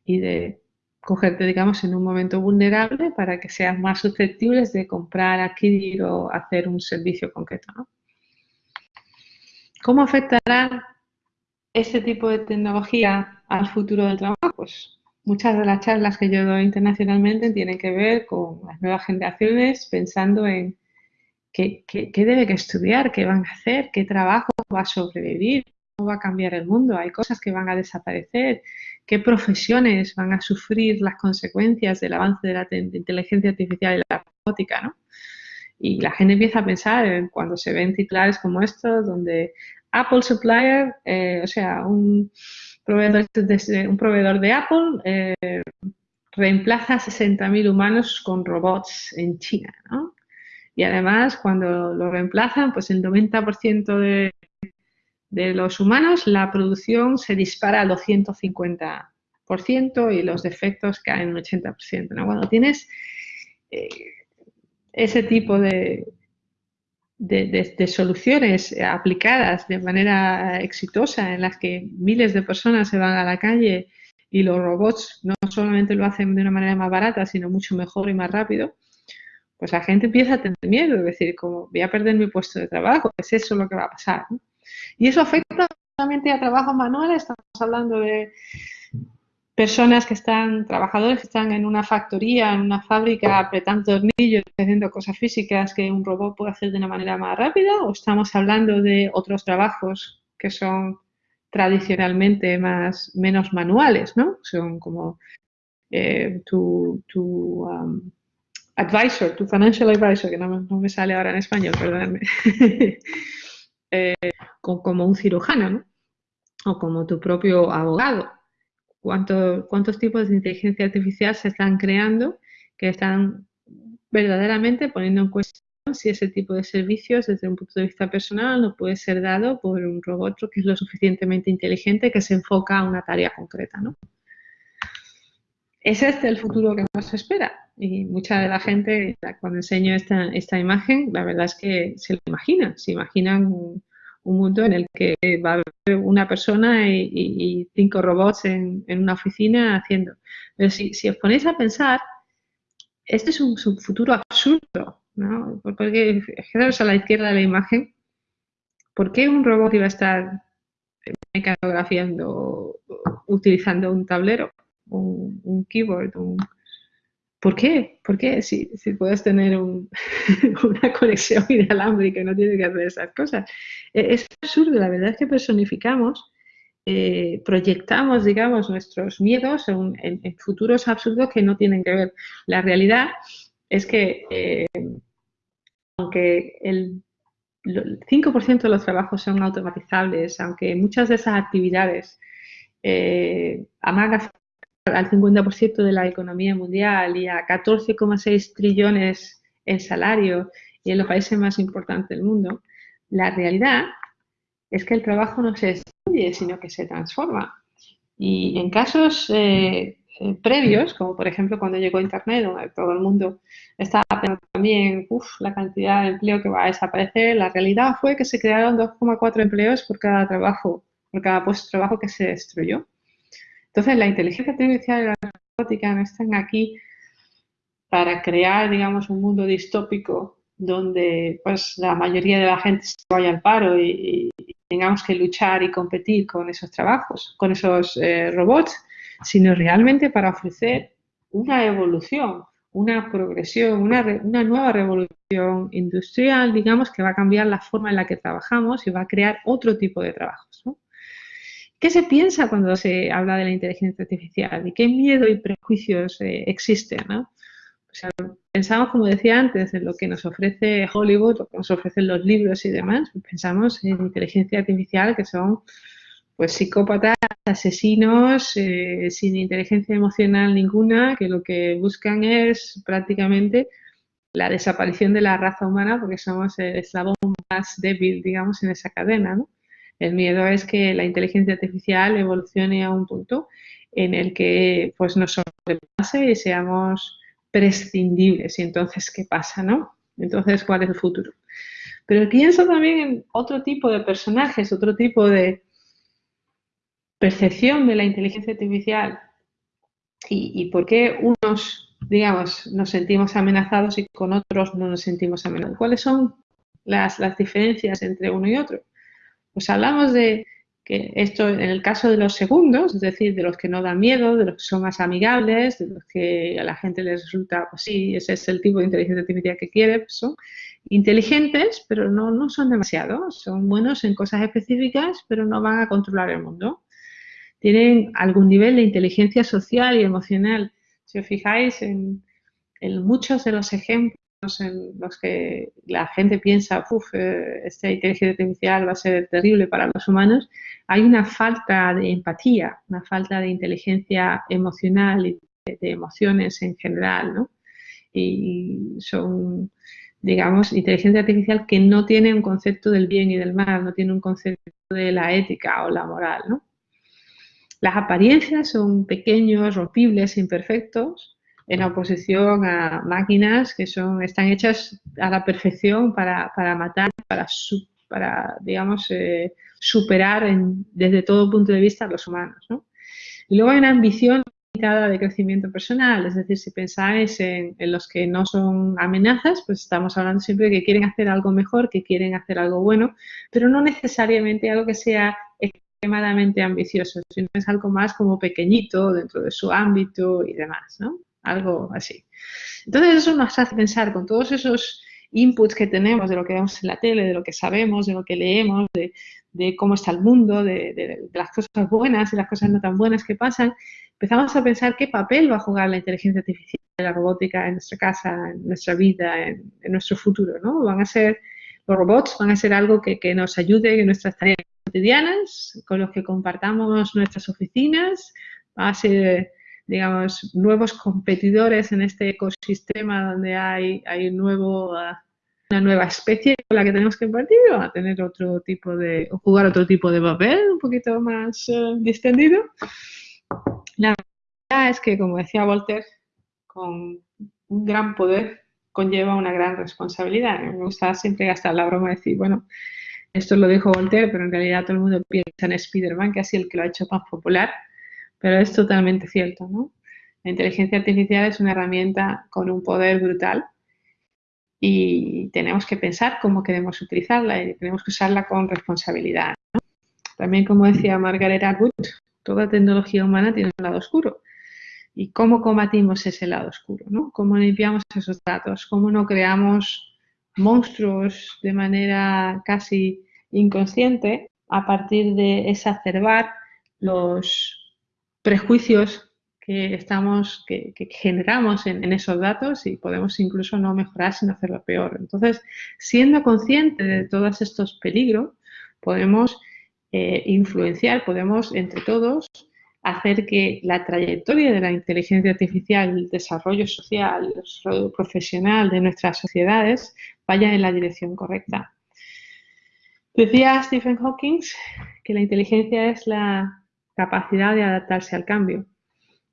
y de cogerte, digamos, en un momento vulnerable para que seas más susceptibles de comprar, adquirir o hacer un servicio concreto. ¿Cómo afectará este tipo de tecnología al futuro del trabajo? Pues muchas de las charlas que yo doy internacionalmente tienen que ver con las nuevas generaciones pensando en qué, debe que estudiar, qué van a hacer, qué trabajo va a sobrevivir, cómo va a cambiar el mundo, hay cosas que van a desaparecer, qué profesiones van a sufrir las consecuencias del avance de la inteligencia artificial y la robótica, ¿no? Y la gente empieza a pensar cuando se ven titulares como estos, donde Apple Supplier, eh, o sea, un proveedor de, un proveedor de Apple eh, reemplaza a 60.000 humanos con robots en China, ¿no? Y además, cuando lo reemplazan, pues el 90% de, de los humanos, la producción se dispara al 250% y los defectos caen un 80%. ¿no? Cuando tienes eh, ese tipo de, de, soluciones aplicadas de manera exitosa en las que miles de personas se van a la calle y los robots no solamente lo hacen de una manera más barata, sino mucho mejor y más rápido, pues la gente empieza a tener miedo, es decir, como voy a perder mi puesto de trabajo, es eso lo que va a pasar. Y eso afecta solamente a trabajos manuales, estamos hablando de personas que están, trabajadores que están en una factoría, en una fábrica, apretando tornillos, haciendo cosas físicas que un robot puede hacer de una manera más rápida, o estamos hablando de otros trabajos que son tradicionalmente más, menos manuales, ¿no? Son como eh, tu, tu um, advisor, tu financial advisor, que no, me sale ahora en español, perdóname, eh, como un cirujano, ¿no? O como tu propio abogado cuántos tipos de inteligencia artificial se están creando que están verdaderamente poniendo en cuestión si ese tipo de servicios desde un punto de vista personal no puede ser dado por un robot que es lo suficientemente inteligente que se enfoca a una tarea concreta. ¿no? Es este el futuro que nos espera y mucha de la gente cuando enseño esta, esta imagen la verdad es que se lo imagina, se imaginan un mundo en el que va a haber una persona y, cinco robots en, una oficina haciendo. Pero si, os ponéis a pensar, este es un, futuro absurdo, ¿no? Porque, a la izquierda de la imagen, ¿por qué un robot iba a estar mecanografiando, utilizando un tablero, un, un keyboard, un, ¿Por qué? ¿Por qué? Si, puedes tener una conexión inalámbrica y no tienes que hacer esas cosas. E, es absurdo, la verdad es que personificamos, eh, proyectamos, digamos, nuestros miedos en, futuros absurdos que no tienen que ver. La realidad es que, eh, aunque el 5% de los trabajos son automatizables, aunque muchas de esas actividades eh, al 50% de la economía mundial y a 14,6 trillones en salario y en los países más importantes del mundo, la realidad es que el trabajo no se destruye, sino que se transforma. Y en casos eh, eh, previos, como por ejemplo cuando llegó Internet, donde todo el mundo estaba pensando también uf, la cantidad de empleo que va a desaparecer, la realidad fue que se crearon 2,4 empleos por cada trabajo, por cada puesto de trabajo que se destruyó. Entonces, la inteligencia artificial y la robótica no están aquí para crear, digamos, un mundo distópico donde pues la mayoría de la gente se vaya al paro y, tengamos que luchar y competir con esos trabajos, con esos eh, robots, sino realmente para ofrecer una evolución, una progresión, una, una, nueva revolución industrial, digamos, que va a cambiar la forma en la que trabajamos y va a crear otro tipo de trabajos. ¿Qué se piensa cuando se habla de la inteligencia artificial y qué miedo y prejuicios eh, existen? pensamos, como decía antes, en lo que nos ofrece Hollywood, lo que nos ofrecen los libros y demás. Pensamos en inteligencia artificial que son pues psicópatas, asesinos, eh, sin inteligencia emocional ninguna, que lo que buscan es prácticamente la desaparición de la raza humana porque somos el eslabón más débil, digamos, en esa cadena, ¿no? El miedo es que la inteligencia artificial evolucione a un punto en el que pues nos sobrepase y seamos prescindibles. Y entonces, ¿qué pasa, no? Entonces, ¿cuál es el futuro? Pero pienso también en otro tipo de personajes, otro tipo de percepción de la inteligencia artificial y, por qué unos, digamos, nos sentimos amenazados y con otros no nos sentimos amenazados. ¿Cuáles son las diferencias entre uno y otro? Pues hablamos de que esto en el caso de los segundos, es decir, de los que no dan miedo, de los que son más amigables, de los que a la gente les resulta, pues sí, ese es el tipo de inteligencia artificial que quiere, pues son inteligentes, pero no, no son demasiado, son buenos en cosas específicas, pero no van a controlar el mundo. Tienen algún nivel de inteligencia social y emocional. Si os fijáis en, en muchos de los ejemplos en los que la gente piensa, uff, eh, esta inteligencia artificial va a ser terrible para los humanos, hay una falta de empatía, una falta de inteligencia emocional y de, emociones en general, ¿no? Y son, digamos, inteligencia artificial que no tiene un concepto del bien y del mal, no tiene un concepto de la ética o la moral, ¿no? Las apariencias son pequeños, rompibles, imperfectos, en oposición a máquinas que son, están hechas a la perfección para, para matar, para, para digamos, eh, superar desde todo punto de vista a los humanos. ¿no? Y luego hay una ambición limitada de crecimiento personal. Es decir, si pensáis en, los que no son amenazas, pues estamos hablando siempre de que quieren hacer algo mejor, que quieren hacer algo bueno, pero no necesariamente algo que sea extremadamente ambicioso, sino es algo más como pequeñito dentro de su ámbito y demás, ¿no? Algo así. Entonces eso nos hace pensar con todos esos inputs que tenemos de lo que vemos en la tele, de lo que sabemos, de lo que leemos, de, cómo está el mundo, de, las cosas buenas y las cosas no tan buenas que pasan, empezamos a pensar qué papel va a jugar la inteligencia artificial, la robótica en nuestra casa, en nuestra vida, en, nuestro futuro, ¿no? Van a ser, los robots van a ser algo que, que nos ayude en nuestras tareas cotidianas, con los que compartamos nuestras oficinas, va a ser digamos, nuevos competidores en este ecosistema donde hay, hay nuevo, ah, una nueva especie con la que tenemos que compartir o a tener otro tipo de, o jugar otro tipo de papel un poquito más uh, distendido. La verdad es que, como decía Walter, con un gran poder conlleva una gran responsabilidad. Me gusta siempre gastar la broma de decir, bueno, esto lo dijo Voltaire, pero en realidad todo el mundo piensa en Spider-Man, que ha sido el que lo ha hecho más popular. Pero es totalmente cierto, ¿no? La inteligencia artificial es una herramienta con un poder brutal y tenemos que pensar cómo queremos utilizarla y tenemos que usarla con responsabilidad. También, como decía Margaret Atwood, toda tecnología humana tiene un lado oscuro. ¿Y cómo combatimos ese lado oscuro? ¿no? ¿Cómo limpiamos esos datos? ¿Cómo no creamos monstruos de manera casi inconsciente a partir de exacerbar los prejuicios que estamos, que, generamos en, esos datos y podemos incluso no mejorar sino hacerlo peor. Entonces, siendo consciente de todos estos peligros, podemos eh, influenciar, podemos entre todos hacer que la trayectoria de la inteligencia artificial, el desarrollo social, el desarrollo profesional de nuestras sociedades vaya en la dirección correcta. Decía Stephen Hawking que la inteligencia es la capacidad de adaptarse al cambio.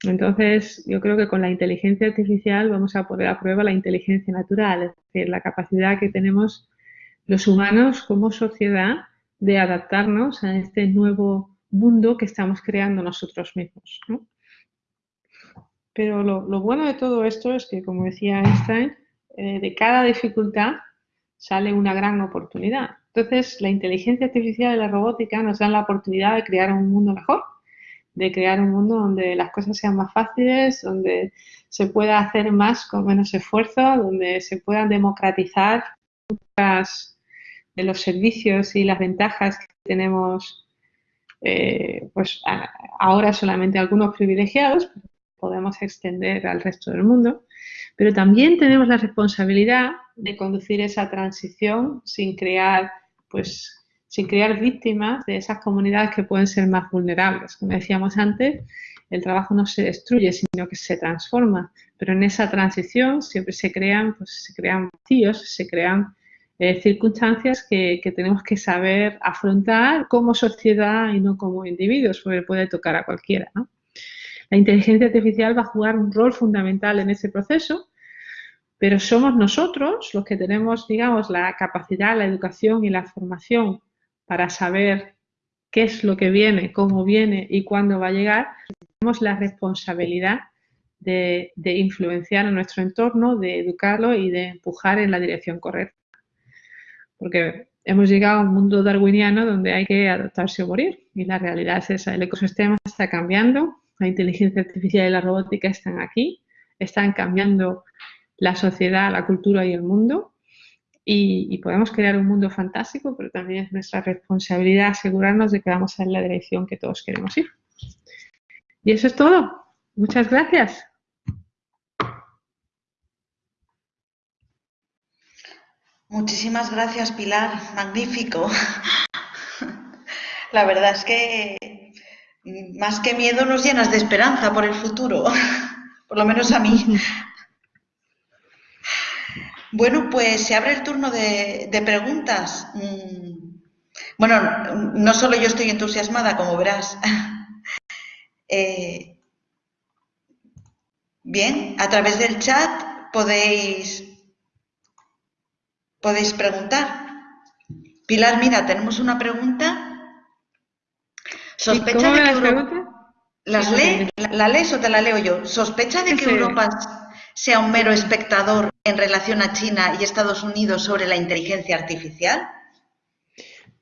Entonces, yo creo que con la inteligencia artificial vamos a poner a prueba la inteligencia natural, es decir, la capacidad que tenemos los humanos como sociedad de adaptarnos a este nuevo mundo que estamos creando nosotros mismos. Pero lo, bueno de todo esto es que, como decía Einstein, eh, de cada dificultad sale una gran oportunidad. Entonces, la inteligencia artificial y la robótica nos dan la oportunidad de crear un mundo mejor, de crear un mundo donde las cosas sean más fáciles, donde se pueda hacer más con menos esfuerzo, donde se puedan democratizar muchas de los servicios y las ventajas que tenemos eh, pues ahora solamente algunos privilegiados, podemos extender al resto del mundo, pero también tenemos la responsabilidad de conducir esa transición sin crear, pues, sin crear víctimas de esas comunidades que pueden ser más vulnerables. Como decíamos antes, el trabajo no se destruye, sino que se transforma. Pero en esa transición siempre se crean, pues, se crean vacíos, se crean eh, circunstancias que, tenemos que saber afrontar como sociedad y no como individuos, porque puede tocar a cualquiera. La inteligencia artificial va a jugar un rol fundamental en ese proceso pero somos nosotros los que tenemos, digamos, la capacidad, la educación y la formación para saber qué es lo que viene, cómo viene y cuándo va a llegar. Tenemos la responsabilidad de, influenciar a nuestro entorno, de educarlo y de empujar en la dirección correcta. Porque hemos llegado a un mundo darwiniano donde hay que adaptarse o morir. Y la realidad es esa. El ecosistema está cambiando, la inteligencia artificial y la robótica están aquí, están cambiando la sociedad, la cultura y el mundo. Y, podemos crear un mundo fantástico, pero también es nuestra responsabilidad asegurarnos de que vamos en la dirección que todos queremos ir. Y eso es todo. Muchas gracias. Muchísimas gracias, Pilar. Magnífico. La verdad es que más que miedo nos llenas de esperanza por el futuro, por lo menos a mí. Bueno, pues se abre el turno de, preguntas. Mm, bueno, no solo yo estoy entusiasmada, como verás. Eh, bien, a través del chat podéis, podéis preguntar. Pilar, mira, tenemos una pregunta. Sospecha de que ¿Las lee? ¿La lees o te la leo yo? ¿Sospecha de que Europa sea un mero espectador en relación a China y Estados Unidos sobre la inteligencia artificial?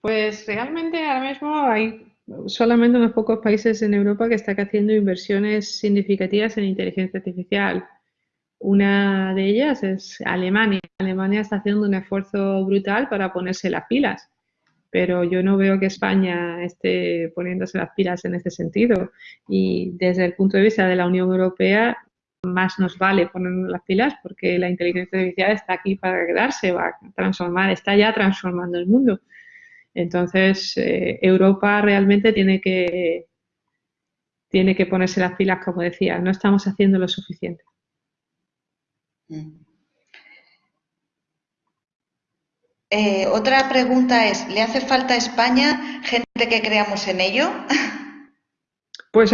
Pues realmente ahora mismo hay solamente unos pocos países en Europa que están haciendo inversiones significativas en inteligencia artificial. Una de ellas es Alemania. Alemania está haciendo un esfuerzo brutal para ponerse las pilas, pero yo no veo que España esté poniéndose las pilas en ese sentido. Y desde el punto de vista de la Unión Europea, más nos vale ponernos las pilas porque la inteligencia artificial está aquí para quedarse, va a transformar, está ya transformando el mundo. Entonces, eh, Europa realmente tiene que, tiene que ponerse las pilas, como decía, no estamos haciendo lo suficiente. Eh, otra pregunta es, ¿le hace falta a España gente que creamos en ello? Pues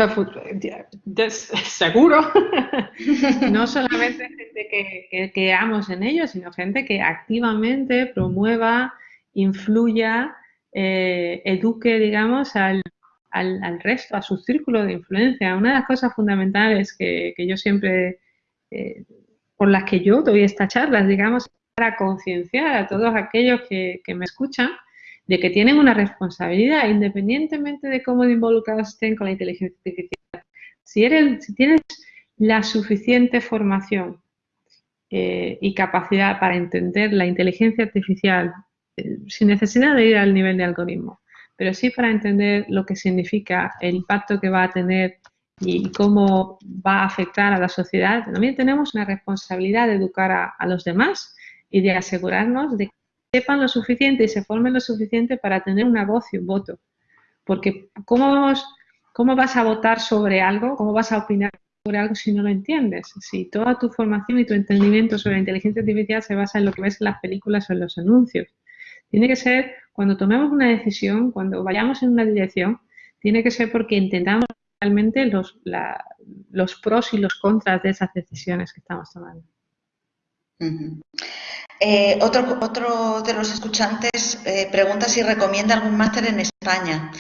seguro. no solamente gente que, que, creamos en ello, sino gente que activamente promueva, influya eh, eduque, digamos, al, al, resto, a su círculo de influencia. Una de las cosas fundamentales que, yo siempre, eh, por las que yo doy estas charlas, digamos, para concienciar a todos aquellos que, me escuchan de que tienen una responsabilidad, independientemente de cómo involucrados estén con la inteligencia artificial. Si, eres, si tienes la suficiente formación eh, y capacidad para entender la inteligencia artificial sin necesidad de ir al nivel de algoritmo, pero sí para entender lo que significa, el impacto que va a tener y cómo va a afectar a la sociedad, también tenemos una responsabilidad de educar a, los demás y de asegurarnos de que sepan lo suficiente y se formen lo suficiente para tener una voz y un voto. Porque ¿cómo, ¿cómo vas a votar sobre algo? ¿Cómo vas a opinar sobre algo si no lo entiendes? Si toda tu formación y tu entendimiento sobre la inteligencia artificial se basa en lo que ves en las películas o en los anuncios. Tiene que ser, cuando tomemos una decisión, cuando vayamos en una dirección, tiene que ser porque entendamos realmente los, los pros y los contras de esas decisiones que estamos tomando. Eh, otro, otro de los escuchantes eh, pregunta si recomienda algún máster en España.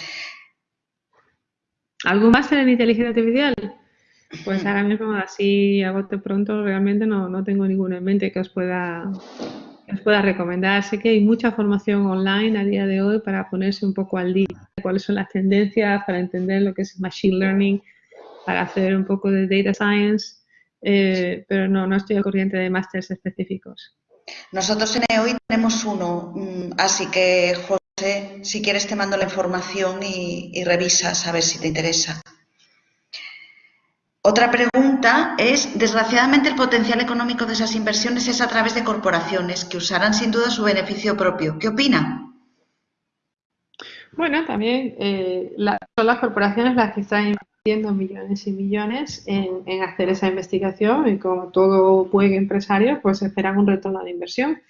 ¿Algún máster en inteligencia artificial? Pues ahora mismo, así a bote pronto, realmente no, no tengo ninguno en mente que os pueda os pueda recomendar. Sé que hay mucha formación online a día de hoy para ponerse un poco al día cuáles son las tendencias, para entender lo que es Machine Learning, para hacer un poco de Data Science, eh, pero no, no estoy al corriente de másteres específicos. Nosotros en EOI tenemos uno, mm, así que José, si quieres te mando la información y, y revisas a ver si te interesa. Otra pregunta es, desgraciadamente el potencial económico de esas inversiones es a través de corporaciones que usarán sin duda su beneficio propio. ¿Qué opina? Bueno, también eh, son las corporaciones las que están invirtiendo millones y millones en, hacer esa investigación y como todo buen empresario, pues esperan un retorno de inversión.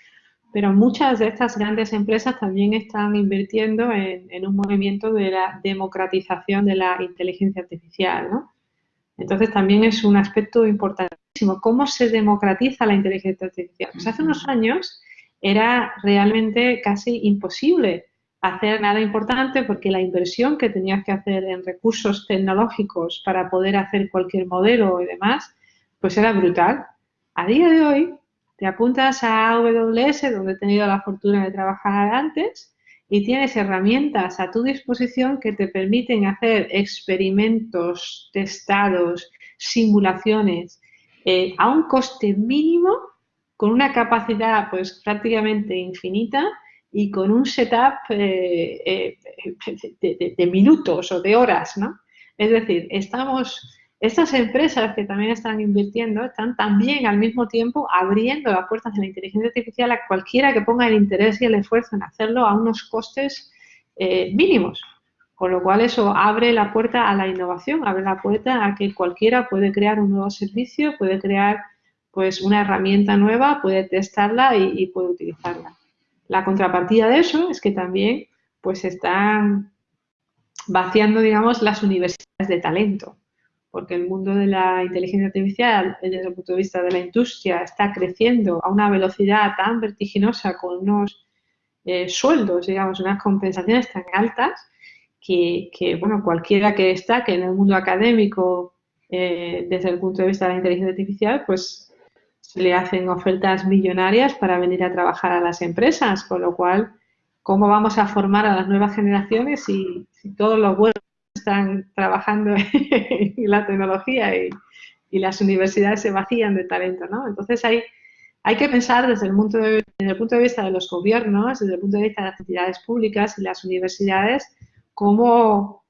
Pero muchas de estas grandes empresas también están invirtiendo en, en un movimiento de la democratización de la inteligencia artificial, ¿no? Entonces también es un aspecto importantísimo. ¿Cómo se democratiza la inteligencia artificial? Pues hace unos años era realmente casi imposible hacer nada importante porque la inversión que tenías que hacer en recursos tecnológicos para poder hacer cualquier modelo y demás, pues era brutal. A día de hoy te apuntas a AWS, donde he tenido la fortuna de trabajar antes, y tienes herramientas a tu disposición que te permiten hacer experimentos, testados, simulaciones eh, a un coste mínimo, con una capacidad pues prácticamente infinita y con un setup eh, eh, de, minutos o de horas, ¿no? Es decir, estamos estas empresas que también están invirtiendo están también al mismo tiempo abriendo las puertas de la inteligencia artificial a cualquiera que ponga el interés y el esfuerzo en hacerlo a unos costes eh, mínimos. Con lo cual eso abre la puerta a la innovación, abre la puerta a que cualquiera puede crear un nuevo servicio, puede crear pues una herramienta nueva, puede testarla y puede utilizarla. La contrapartida de eso es que también pues están vaciando, digamos, las universidades de talento porque el mundo de la inteligencia artificial, desde el punto de vista de la industria, está creciendo a una velocidad tan vertiginosa, con unos eh, sueldos, digamos, unas compensaciones tan altas, que, bueno, cualquiera que destaque en el mundo académico eh, desde el punto de vista de la inteligencia artificial, pues se le hacen ofertas millonarias para venir a trabajar a las empresas, con lo cual, ¿cómo vamos a formar a las nuevas generaciones si, todos los buenos están trabajando en la tecnología y, las universidades se vacían de talento, ¿no? Entonces hay, hay que pensar desde el, punto de, desde el punto de vista de los gobiernos, desde el punto de vista de las entidades públicas y las universidades, cómo,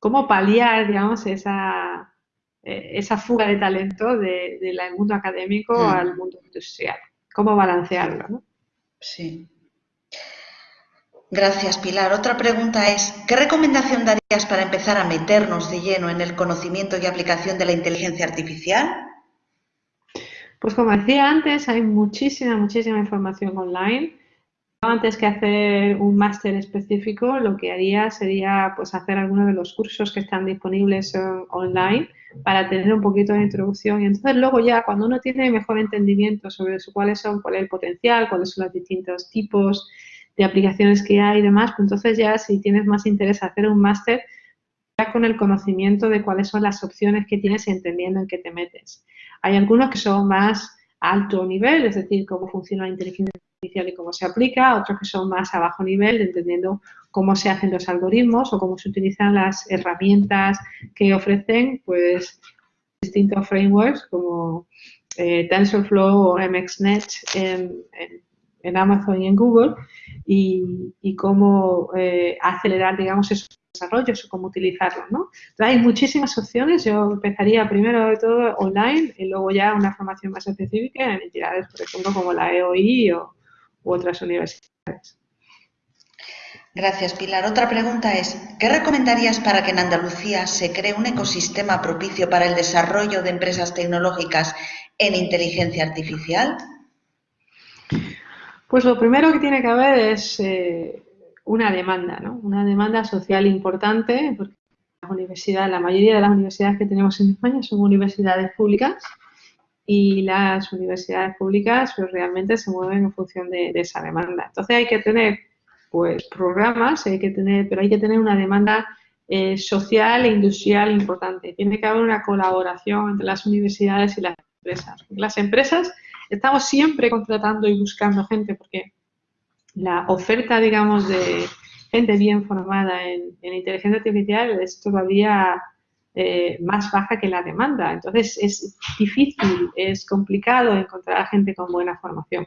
cómo paliar, digamos, esa, eh, esa fuga de talento del de, mundo académico mm. al mundo industrial. ¿Cómo balancearlo? ¿no? Sí. Gracias, Pilar. Otra pregunta es, ¿qué recomendación darías para empezar a meternos de lleno en el conocimiento y aplicación de la inteligencia artificial? Pues como decía antes, hay muchísima, muchísima información online antes que hacer un máster específico, lo que haría sería pues hacer algunos de los cursos que están disponibles online para tener un poquito de introducción y entonces luego ya cuando uno tiene mejor entendimiento sobre cuáles son, cuál es el potencial, cuáles son los distintos tipos de aplicaciones que hay y demás, pues entonces ya si tienes más interés hacer un máster, ya con el conocimiento de cuáles son las opciones que tienes y entendiendo en qué te metes. Hay algunos que son más alto nivel, es decir, cómo funciona la inteligencia y cómo se aplica, otros que son más a bajo nivel, entendiendo cómo se hacen los algoritmos o cómo se utilizan las herramientas que ofrecen pues distintos frameworks como eh, TensorFlow o MXNet en, en, Amazon y en Google y, cómo eh, acelerar, digamos, esos desarrollos o cómo utilizarlos, ¿no? hay muchísimas opciones. Yo empezaría primero de todo online y luego ya una formación más específica en entidades, por ejemplo, como la EOI o, otras universidades. Gracias, Pilar. Otra pregunta es, ¿qué recomendarías para que en Andalucía se cree un ecosistema propicio para el desarrollo de empresas tecnológicas en inteligencia artificial? Pues lo primero que tiene que haber es eh, una demanda, ¿no? Una demanda social importante, porque la universidad, la mayoría de las universidades que tenemos en España son universidades públicas y las universidades públicas pues, realmente se mueven en función de, esa demanda. Entonces hay que tener pues programas, hay que tener, pero hay que tener una demanda eh, social e industrial importante. Tiene que haber una colaboración entre las universidades y las empresas. Las empresas estamos siempre contratando y buscando gente porque la oferta, digamos, de gente bien formada en, en inteligencia artificial es todavía eh, más baja que la demanda. Entonces es difícil, es complicado encontrar a gente con buena formación.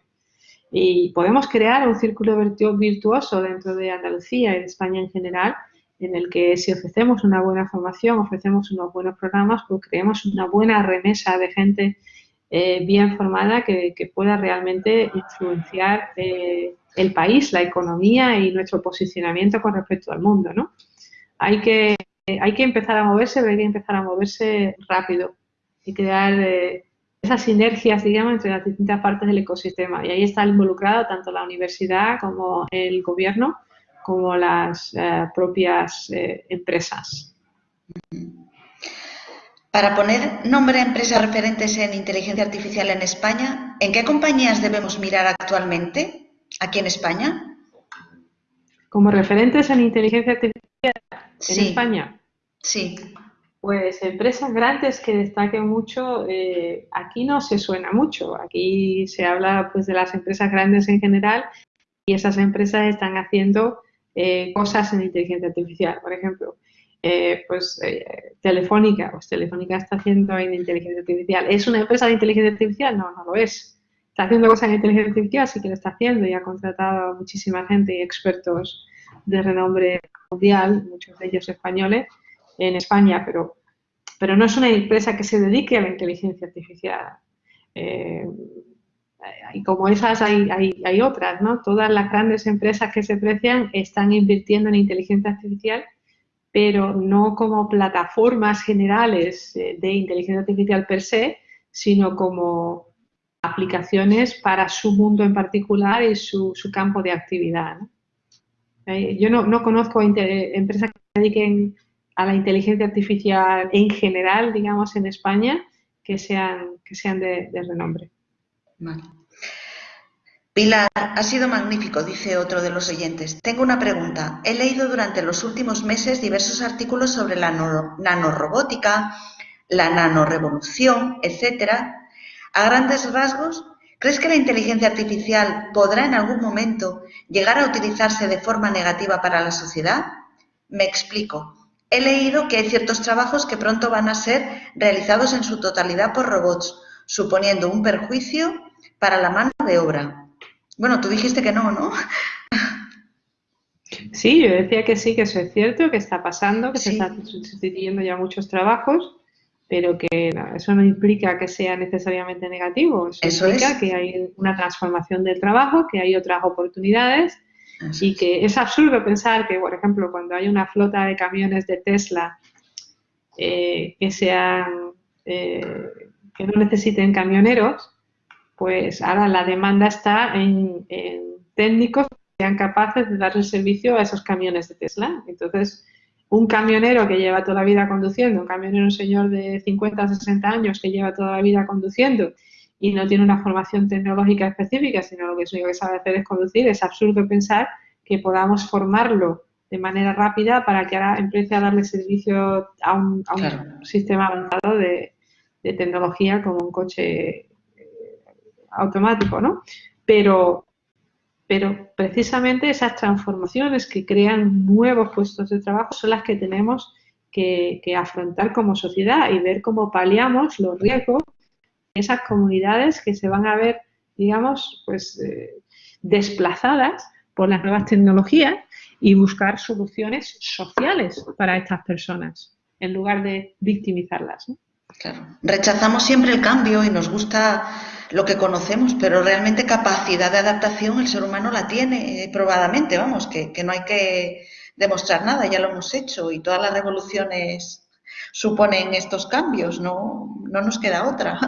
Y podemos crear un círculo virtuoso dentro de Andalucía y de España en general, en el que si ofrecemos una buena formación, ofrecemos unos buenos programas, pues creemos una buena remesa de gente eh, bien formada que, pueda realmente influenciar eh, el país, la economía y nuestro posicionamiento con respecto al mundo. ¿no? Hay que hay que empezar a moverse, pero hay que empezar a moverse rápido y crear eh, esas sinergias, digamos, entre las distintas partes del ecosistema. Y ahí está involucrado tanto la universidad como el gobierno, como las eh, propias eh, empresas. Para poner nombre a empresas referentes en inteligencia artificial en España, ¿en qué compañías debemos mirar actualmente aquí en España? Como referentes en inteligencia artificial en España. Sí. Pues empresas grandes que destaquen mucho, eh, aquí no se suena mucho. Aquí se habla pues de las empresas grandes en general y esas empresas están haciendo eh, cosas en inteligencia artificial. Por ejemplo, eh, pues Telefónica, pues Telefónica está haciendo en inteligencia artificial. ¿Es una empresa de inteligencia artificial? No, no lo es. Está haciendo cosas en inteligencia artificial, sí que lo está haciendo y ha contratado a muchísima gente y expertos de renombre mundial, muchos de ellos españoles, en España, pero, pero no es una empresa que se dedique a la inteligencia artificial. Eh, y como esas hay, hay, otras, ¿no? Todas las grandes empresas que se precian están invirtiendo en inteligencia artificial, pero no como plataformas generales eh, de inteligencia artificial per se, sino como aplicaciones para su mundo en particular y su, su campo de actividad. Eh, yo no, no conozco empresas que se dediquen a la inteligencia artificial en general, digamos, en España, que sean, que sean de, renombre. Pilar, ha sido magnífico, dice otro de los oyentes. Tengo una pregunta. He leído durante los últimos meses diversos artículos sobre la nanorobótica, la nanorevolución, etcétera. A grandes rasgos, ¿crees que la inteligencia artificial podrá en algún momento llegar a utilizarse de forma negativa para la sociedad? Me explico. He leído que hay ciertos trabajos que pronto van a ser realizados en su totalidad por robots, suponiendo un perjuicio para la mano de obra. Bueno, tú dijiste que no, ¿no? Sí, yo decía que sí, que eso es cierto, que está pasando, que se están sustituyendo ya muchos trabajos, pero que eso no implica que sea necesariamente negativo. Eso, implica que hay una transformación del trabajo, que hay otras oportunidades y que es absurdo pensar que, por ejemplo, cuando hay una flota de camiones de Tesla eh, que sean eh, que no necesiten camioneros, pues ahora la demanda está en, técnicos que sean capaces de dar el servicio a esos camiones de Tesla. Entonces, un camionero que lleva toda la vida conduciendo, un camionero, un señor de 50 o 60 años que lleva toda la vida conduciendo y no tiene una formación tecnológica específica, sino lo que único que sabe hacer es conducir, es absurdo pensar que podamos formarlo de manera rápida para que ahora empiece a darle servicio a un, sistema avanzado de, de, tecnología como un coche automático, ¿no? Pero, pero precisamente esas transformaciones que crean nuevos puestos de trabajo son las que tenemos que, afrontar como sociedad y ver cómo paliamos los riesgos de esas comunidades que se van a ver, digamos, pues eh, desplazadas por las nuevas tecnologías y buscar soluciones sociales para estas personas en lugar de victimizarlas. Claro. Rechazamos siempre el cambio y nos gusta lo que conocemos, pero realmente capacidad de adaptación el ser humano la tiene eh, probadamente, vamos, que, no hay que demostrar nada, ya lo hemos hecho y todas las revoluciones suponen estos cambios, no, no nos queda otra.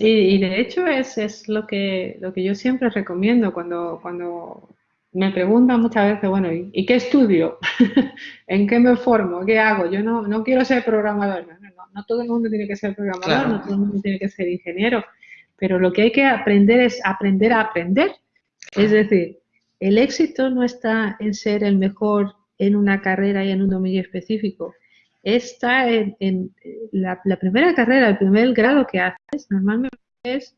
Y, de hecho es, es, lo, que, lo que yo siempre recomiendo cuando, cuando me preguntan muchas veces, bueno, ¿y, qué estudio? ¿En qué me formo? ¿Qué hago? Yo no, no quiero ser programador. No, todo el mundo tiene que ser programador, no todo el mundo tiene que ser ingeniero pero lo que hay que aprender es aprender a aprender. Es decir, el éxito no está en ser el mejor en una carrera y en un dominio específico. Está en, la, primera carrera, el primer grado que haces, normalmente es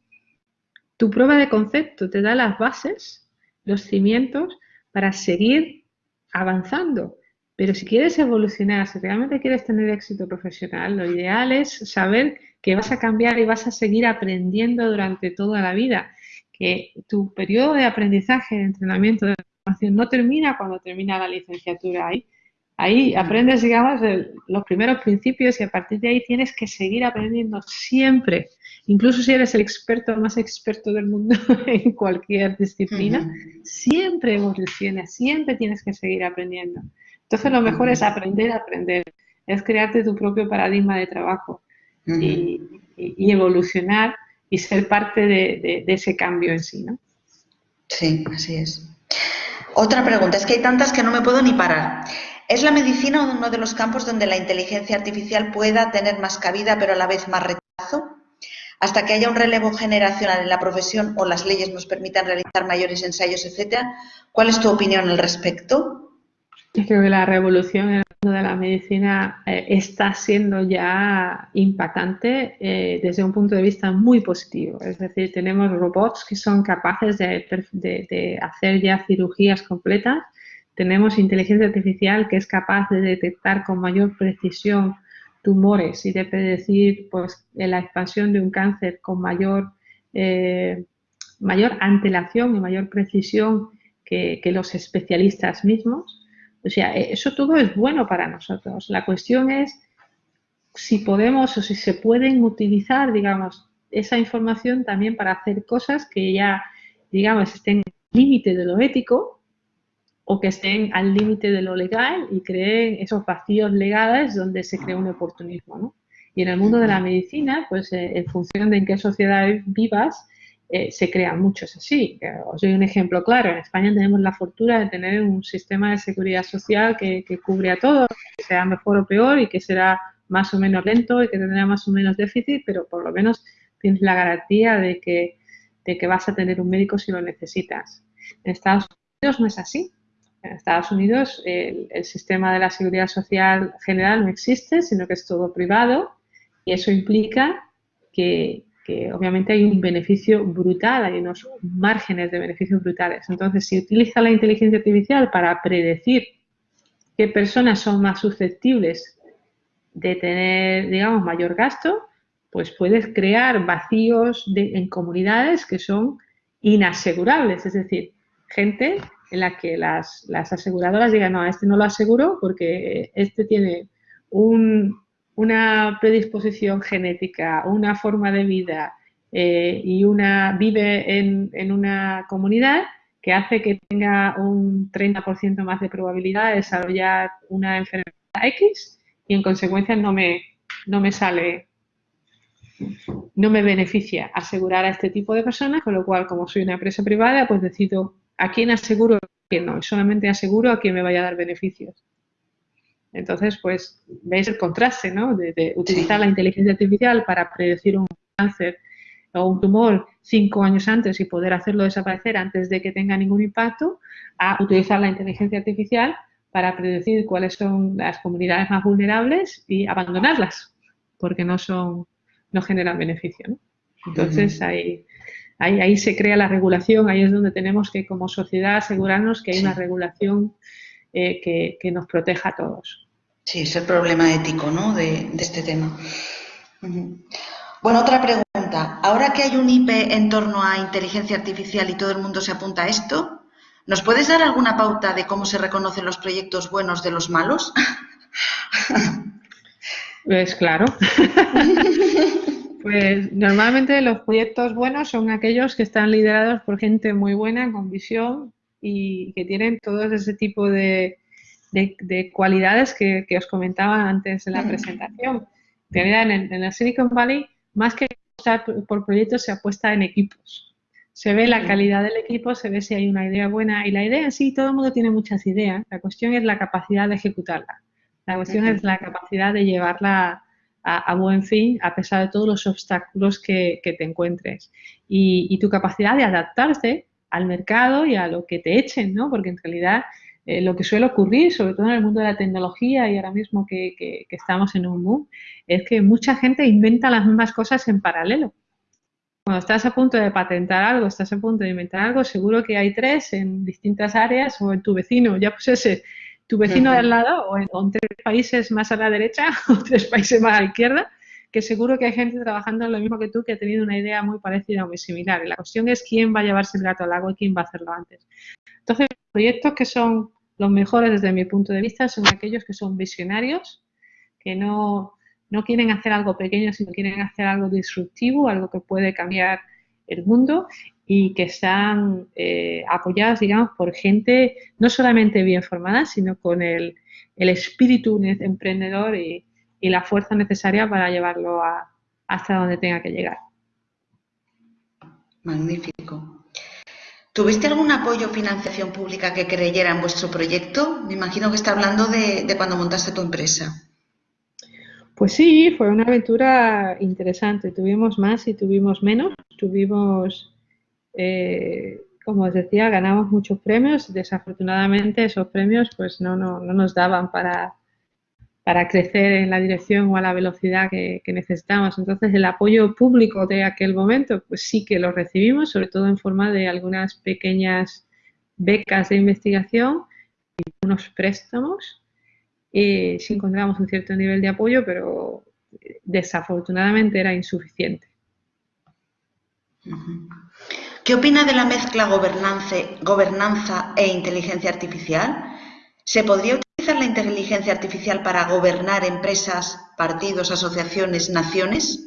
tu prueba de concepto, te da las bases, los cimientos para seguir avanzando. Pero si quieres evolucionar, si realmente quieres tener éxito profesional, lo ideal es saber que vas a cambiar y vas a seguir aprendiendo durante toda la vida, que tu periodo de aprendizaje, de entrenamiento, de formación no termina cuando termina la licenciatura. Ahí, ahí aprendes, digamos, los primeros principios y a partir de ahí tienes que seguir aprendiendo siempre. Incluso si eres el experto más experto del mundo en cualquier disciplina, siempre evolucionas, siempre tienes que seguir aprendiendo. Entonces lo mejor es aprender a aprender, es crearte tu propio paradigma de trabajo y, evolucionar y ser parte de, ese cambio en sí, ¿no? Sí, así es. Otra pregunta, es que hay tantas que no me puedo ni parar. ¿Es la medicina uno de los campos donde la inteligencia artificial pueda tener más cabida pero a la vez más rechazo? Hasta que haya un relevo generacional en la profesión o las leyes nos permitan realizar mayores ensayos, etcétera, ¿cuál es tu opinión al respecto? Creo que la revolución en el mundo de la medicina eh, está siendo ya impactante eh, desde un punto de vista muy positivo. Es decir, tenemos robots que son capaces de, hacer ya cirugías completas. Tenemos inteligencia artificial que es capaz de detectar con mayor precisión tumores y de predecir pues, la expansión de un cáncer con mayor, eh, mayor antelación y mayor precisión que los especialistas mismos. O sea, e, eso todo es bueno para nosotros. La cuestión es si podemos o si se pueden utilizar, digamos, esa información también para hacer cosas que ya, digamos, estén al límite de lo ético o que estén al límite de lo legal y creen esos vacíos legales donde se crea un oportunismo, ¿no? Y en el mundo de la medicina, pues eh, en función de en qué sociedad vivas, eh, se crean muchos así. Os doy un ejemplo claro. En España tenemos la fortuna de tener un sistema de seguridad social que, cubre a todos, que sea mejor o peor y que será más o menos lento y que tendrá más o menos déficit, pero por lo menos tienes la garantía de que de que vas a tener un médico si lo necesitas. En Estados Unidos no es así. En Estados Unidos el, sistema de la seguridad social general no existe, sino que es todo privado y eso implica que, obviamente hay un beneficio brutal, hay unos márgenes de beneficios brutales. Entonces, si utiliza la inteligencia artificial para predecir qué personas son más susceptibles de tener, digamos, mayor gasto, pues puedes crear vacíos en comunidades que son inasegurables, es decir, gente en la que las, aseguradoras digan, no, a este no lo aseguro porque este tiene una predisposición genética, una forma de vida eh, y una vive en, una comunidad que hace que tenga un 30% más de probabilidad de desarrollar una enfermedad X y en consecuencia no me, no me sale, no me beneficia asegurar a este tipo de personas, con lo cual como soy una empresa privada pues decido a quién aseguro y a no, solamente aseguro a quién me vaya a dar beneficios. Entonces, pues, veis el contraste, ¿no? De, utilizar la inteligencia artificial para predecir un cáncer o un tumor cinco años antes y poder hacerlo desaparecer antes de que tenga ningún impacto, a utilizar la inteligencia artificial para predecir cuáles son las comunidades más vulnerables y abandonarlas, porque no son, no generan beneficio. Entonces ahí, ahí, se crea la regulación, ahí es donde tenemos que como sociedad asegurarnos que hay una regulación eh, que, nos proteja a todos. Sí, es el problema ético ¿no? de, de este tema. Bueno, otra pregunta. Ahora que hay un IP en torno a inteligencia artificial y todo el mundo se apunta a esto, ¿nos puedes dar alguna pauta de cómo se reconocen los proyectos buenos de los malos? Pues claro. pues normalmente los proyectos buenos son aquellos que están liderados por gente muy buena, con visión y que tienen todo ese tipo de, cualidades que, os comentaba antes en la presentación. En en el Silicon Valley más que apostar por proyectos, se apuesta en equipos. Se ve la calidad del equipo, se ve si hay una idea buena. Y la idea en sí, todo el mundo tiene muchas ideas. La cuestión es la capacidad de ejecutarla. La cuestión es la capacidad de llevarla a, buen fin a pesar de todos los obstáculos que, te encuentres. Y, tu capacidad de adaptarte al mercado y a lo que te echen, ¿no? Porque en realidad eh, lo que suele ocurrir, sobre todo en el mundo de la tecnología y ahora mismo que, estamos en un boom, es que mucha gente inventa las mismas cosas en paralelo. Cuando estás a punto de patentar algo, estás a punto de inventar algo, seguro que hay tres en distintas áreas o en tu vecino, ya pues ese, tu vecino de al lado o en, tres países más a la derecha o tres países más a la izquierda, que seguro que hay gente trabajando en lo mismo que tú que ha tenido una idea muy parecida o muy similar. Y la cuestión es quién va a llevarse el gato al agua y quién va a hacerlo antes. Entonces, proyectos que son los mejores desde mi punto de vista son aquellos que son visionarios, que no, quieren hacer algo pequeño, sino quieren hacer algo disruptivo, algo que puede cambiar el mundo y que están eh, apoyados, digamos, por gente no solamente bien formada, sino con el, espíritu emprendedor y, la fuerza necesaria para llevarlo hasta donde tenga que llegar. Magnífico. ¿Tuviste algún apoyo o financiación pública que creyera en vuestro proyecto? Me imagino que está hablando de, cuando montaste tu empresa. Pues sí, fue una aventura interesante. Tuvimos más y tuvimos menos. Tuvimos, eh, como os decía, ganamos muchos premios. Desafortunadamente esos premios pues no, no nos daban para, para crecer en la dirección o a la velocidad que, necesitamos. Entonces, el apoyo público de aquel momento, pues sí que lo recibimos, sobre todo en forma de algunas pequeñas becas de investigación y unos préstamos. Y sí encontramos un cierto nivel de apoyo, pero desafortunadamente era insuficiente. ¿Qué opina de la mezcla gobernanza e inteligencia artificial? ¿Se podría inteligencia artificial para gobernar empresas, partidos, asociaciones, naciones?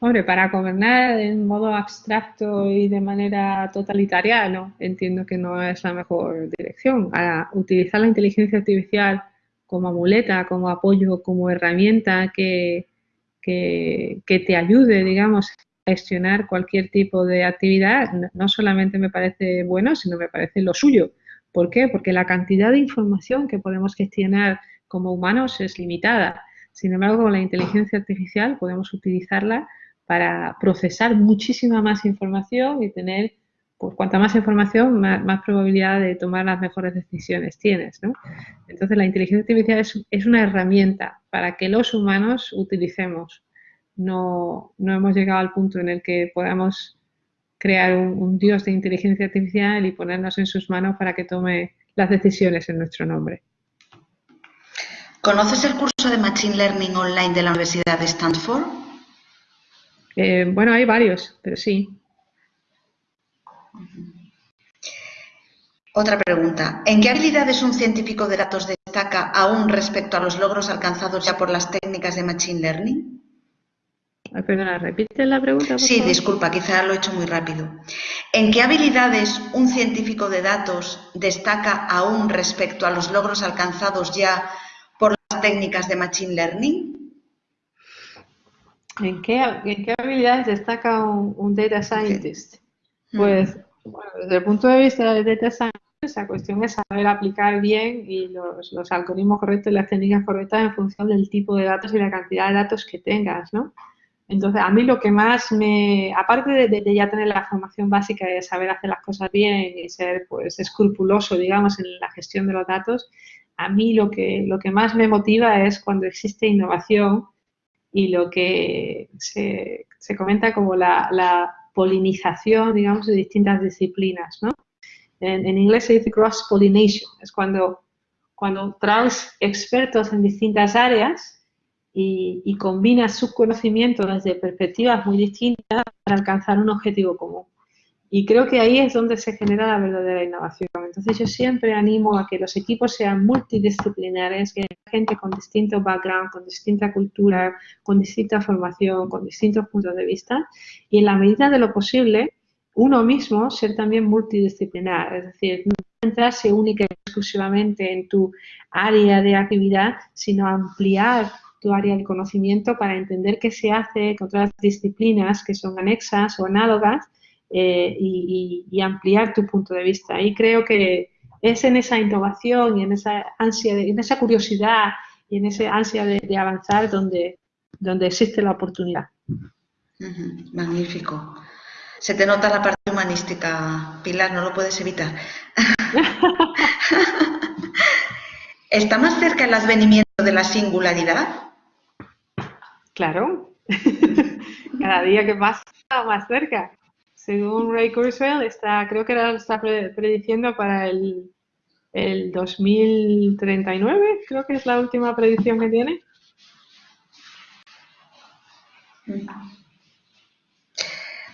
Hombre, para gobernar en modo abstracto y de manera totalitaria, no, entiendo que no es la mejor dirección. A utilizar la inteligencia artificial como muleta, como apoyo, como herramienta que, que, que te ayude, digamos, a gestionar cualquier tipo de actividad, no solamente me parece bueno, sino me parece lo suyo. ¿Por qué? Porque la cantidad de información que podemos gestionar como humanos es limitada. Sin embargo, con la inteligencia artificial podemos utilizarla para procesar muchísima más información y tener, pues cuanta más información, más, probabilidad de tomar las mejores decisiones tienes, ¿no? Entonces la inteligencia artificial es, es una herramienta para que los humanos utilicemos. No, no hemos llegado al punto en el que podamos crear un, dios de inteligencia artificial y ponernos en sus manos para que tome las decisiones en nuestro nombre. ¿Conoces el curso de Machine Learning online de la Universidad de Stanford? Eh, bueno, hay varios, pero sí. Otra pregunta. ¿En qué habilidades un científico de datos destaca aún respecto a los logros alcanzados ya por las técnicas de Machine Learning? Perdona, ¿repite la pregunta? sí, disculpa, quizá lo he hecho muy rápido. ¿En qué habilidades un científico de datos destaca aún respecto a los logros alcanzados ya por las técnicas de Machine Learning? ¿En qué, habilidades destaca un, data scientist? Pues, desde el punto de vista del data scientist, la cuestión es saber aplicar bien y los, los algoritmos correctos y las técnicas correctas en función del tipo de datos y la cantidad de datos que tengas, ¿no? Entonces, a mí lo que más me, aparte de, ya tener la formación básica de saber hacer las cosas bien y ser pues escrupuloso, digamos, en la gestión de los datos, a mí lo que, lo que más me motiva es cuando existe innovación y lo que se, comenta como la, polinización, digamos, de distintas disciplinas, ¿no? En, en inglés se dice cross-pollination, es cuando, cuando traes expertos en distintas áreas y, combina sus conocimientos desde perspectivas muy distintas para alcanzar un objetivo común. Y creo que ahí es donde se genera la verdadera innovación. Entonces yo siempre animo a que los equipos sean multidisciplinares, que haya gente con distintos background, con distinta cultura, con distinta formación, con distintos puntos de vista, y en la medida de lo posible, uno mismo ser también multidisciplinar, es decir, no centrarse única y exclusivamente en tu área de actividad, sino ampliar tu área de conocimiento para entender qué se hace con otras disciplinas que son anexas o análogas eh, y, ampliar tu punto de vista. Y creo que es en esa innovación y en esa ansia, en esa curiosidad y en esa ansia de, avanzar donde, donde existe la oportunidad. magnífico. Se te nota la parte humanística, Pilar, no lo puedes evitar. ¿Está más cerca el advenimiento de la singularidad? Claro, cada día que pasa más cerca. Según Ray Kurzweil, está, creo que era, está prediciendo para el, el 2039, creo que es la última predicción que tiene.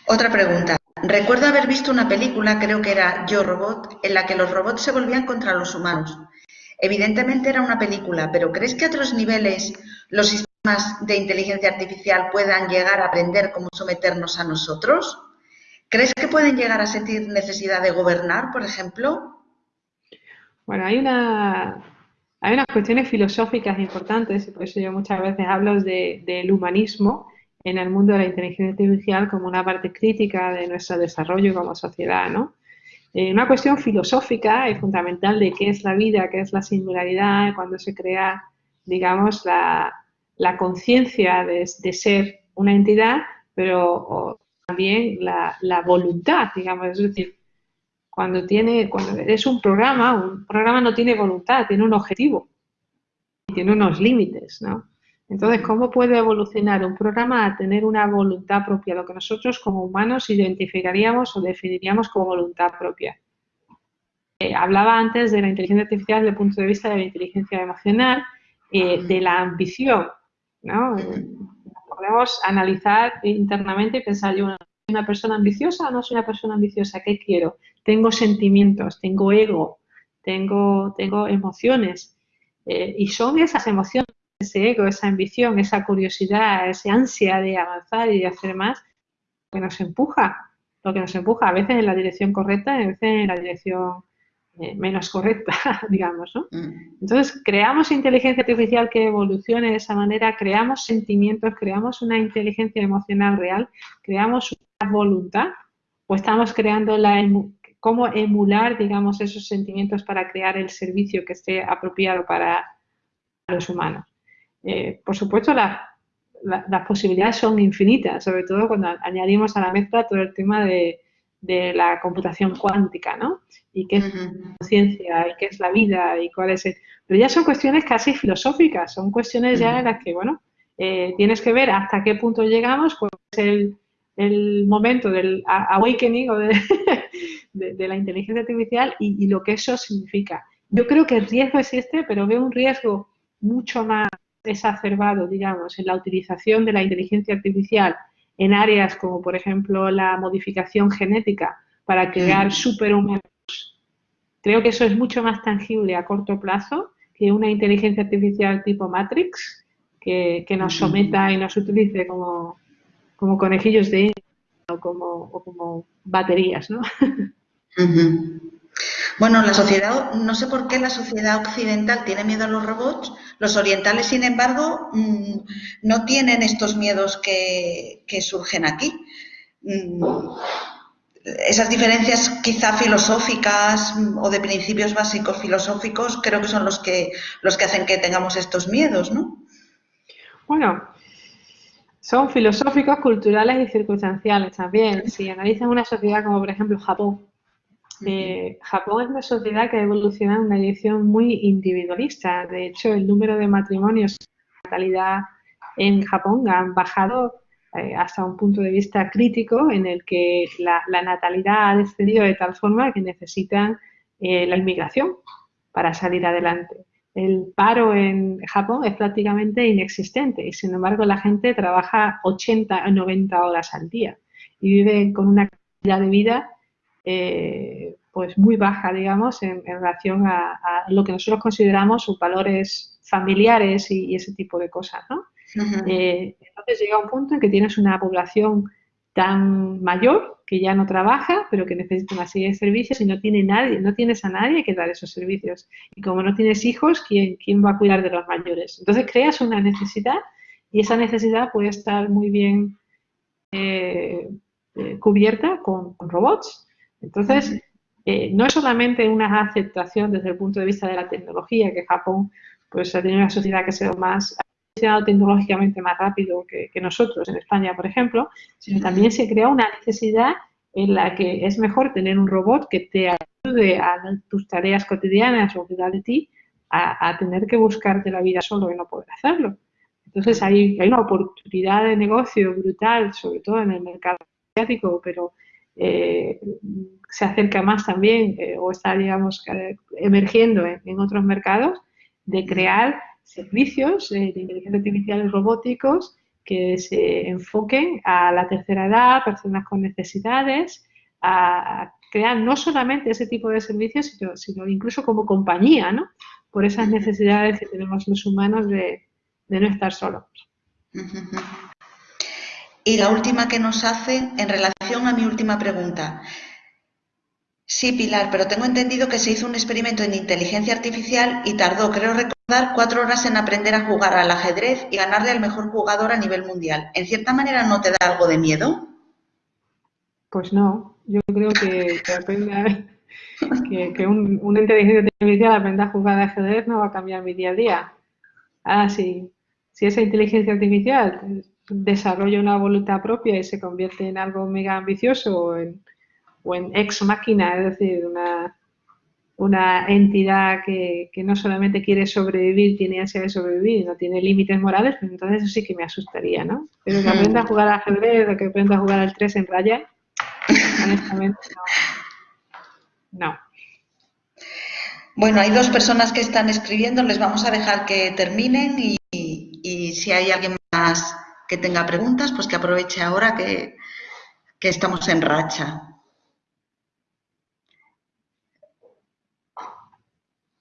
Otra pregunta. Recuerdo haber visto una película, creo que era Yo Robot, en la que los robots se volvían contra los humanos. Evidentemente era una película, pero ¿crees que a otros niveles los de inteligencia artificial puedan llegar a aprender cómo someternos a nosotros? ¿Crees que pueden llegar a sentir necesidad de gobernar, por ejemplo? Bueno, hay una hay unas cuestiones filosóficas importantes, y por eso yo muchas veces hablo del humanismo en el mundo de la inteligencia artificial como una parte crítica de nuestro desarrollo como sociedad, ¿no? Eh, una cuestión filosófica y fundamental de qué es la vida, qué es la singularidad, cuando se crea, digamos, la, la conciencia de, ser una entidad, pero también la, voluntad, digamos, es decir, cuando tiene, cuando es un programa, un programa no tiene voluntad, tiene un objetivo, tiene unos límites, ¿no? Entonces, ¿cómo puede evolucionar un programa a tener una voluntad propia? Lo que nosotros como humanos identificaríamos o definiríamos como voluntad propia. Eh, hablaba antes de la inteligencia artificial desde el punto de vista de la inteligencia emocional, eh, de la ambición. ¿No? Podemos analizar internamente y pensar, yo soy una persona ambiciosa o no soy una persona ambiciosa, ¿qué quiero? Tengo sentimientos, tengo ego, tengo, tengo emociones. Eh, y son esas emociones, ese ego, esa ambición, esa curiosidad, esa ansia de avanzar y de hacer más, que nos empuja, lo que nos empuja a veces en la dirección correcta a veces en la dirección eh, menos correcta, digamos, ¿no? Mm. Entonces, creamos inteligencia artificial que evolucione de esa manera, creamos sentimientos, creamos una inteligencia emocional real, creamos una voluntad, o estamos creando la cómo emular, digamos, esos sentimientos para crear el servicio que esté apropiado para los humanos. Eh, por supuesto, la, las posibilidades son infinitas, sobre todo cuando añadimos a la mezcla todo el tema de, la computación cuántica, ¿no? Y qué es la ciencia, y qué es la vida, y cuál es el... Pero ya son cuestiones casi filosóficas, son cuestiones ya en las que, bueno, eh, tienes que ver hasta qué punto llegamos, pues el, el momento del awakening o de, la inteligencia artificial y, y, lo que eso significa. Yo creo que el riesgo existe, pero veo un riesgo mucho más exacerbado, digamos, en la utilización de la inteligencia artificial en áreas como, por ejemplo, la modificación genética para crear superhumanos. Creo que eso es mucho más tangible a corto plazo que una inteligencia artificial tipo Matrix que, nos someta y nos utilice como, como conejillos de o como, o como baterías, ¿no? Bueno, la sociedad, no sé por qué la sociedad occidental tiene miedo a los robots, los orientales, sin embargo, mm, no tienen estos miedos que, surgen aquí. Mm, esas diferencias quizá filosóficas mm, o de principios básicos filosóficos creo que son los que, los que hacen que tengamos estos miedos, ¿no? Bueno, son filosóficos, culturales y circunstanciales también. Si analizan una sociedad como por ejemplo Japón, eh, Japón es una sociedad que ha evolucionado en una dirección muy individualista. De hecho, el número de matrimonios y natalidad en Japón han bajado eh, hasta un punto de vista crítico en el que la, natalidad ha descendido de tal forma que necesitan eh, la inmigración para salir adelante. El paro en Japón es prácticamente inexistente y sin embargo la gente trabaja 80 o 90 horas al día y vive con una calidad de vida eh, pues muy baja, digamos, en, relación a, lo que nosotros consideramos sus valores familiares y, ese tipo de cosas, ¿no? Eh, entonces llega un punto en que tienes una población tan mayor que ya no trabaja, pero que necesita una serie de servicios y no tiene nadie, no tienes a nadie que dar esos servicios. Y como no tienes hijos, ¿quién, quién va a cuidar de los mayores? Entonces creas una necesidad y esa necesidad puede estar muy bien eh, cubierta con, robots entonces, eh, no es solamente una aceptación desde el punto de vista de la tecnología, que Japón pues ha tenido una sociedad que sido más ha tecnológicamente más rápido que, nosotros en España, por ejemplo, sino también se crea una necesidad en la que es mejor tener un robot que te ayude a tus tareas cotidianas o cuidar de ti a, tener que buscarte la vida solo y no poder hacerlo. Entonces hay, hay una oportunidad de negocio brutal, sobre todo en el mercado asiático, pero eh, se acerca más también eh, o está, digamos, emergiendo en, otros mercados, de crear servicios de inteligencia artificial robóticos que se enfoquen a la tercera edad, personas con necesidades, a crear no solamente ese tipo de servicios, sino, incluso como compañía, ¿no? Por esas necesidades que tenemos los humanos de, de no estar solos. Y la última que nos hace en relación a mi última pregunta. Sí, Pilar, pero tengo entendido que se hizo un experimento en inteligencia artificial y tardó, creo recordar, cuatro horas en aprender a jugar al ajedrez y ganarle al mejor jugador a nivel mundial. ¿En cierta manera no te da algo de miedo? Pues no, yo creo que, que, que, una inteligencia artificial aprenda a jugar al ajedrez no va a cambiar mi día a día. Ah, sí, si esa inteligencia artificial desarrolla una voluntad propia y se convierte en algo mega ambicioso o en, ex máquina, es decir, una, una entidad que, no solamente quiere sobrevivir, tiene ansia de sobrevivir y no tiene límites morales, pues entonces eso sí que me asustaría, ¿no? Pero que aprenda a jugar al ajedrez o que aprenda a jugar al 3 en raya, honestamente no. no. Bueno, hay dos personas que están escribiendo, les vamos a dejar que terminen y, y si hay alguien más que tenga preguntas, pues que aproveche ahora que, estamos en racha.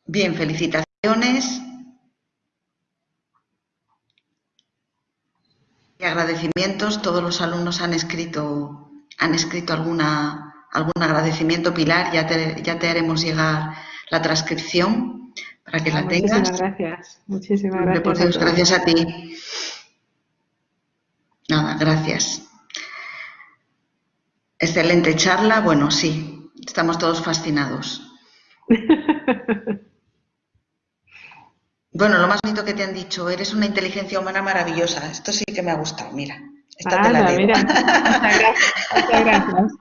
Bien, felicitaciones. Y agradecimientos. Todos los alumnos han escrito, han escrito alguna, algún agradecimiento, Pilar. Ya te, ya te haremos llegar la transcripción para que la ah, tengas. Muchísimas gracias. Muchísimas gracias. gracias a ti. Nada, gracias. Excelente charla. Bueno, sí, estamos todos fascinados. Bueno, lo más bonito que te han dicho, eres una inteligencia humana maravillosa. Esto sí que me ha gustado, mira. Esta te la Mira. Muchas gracias.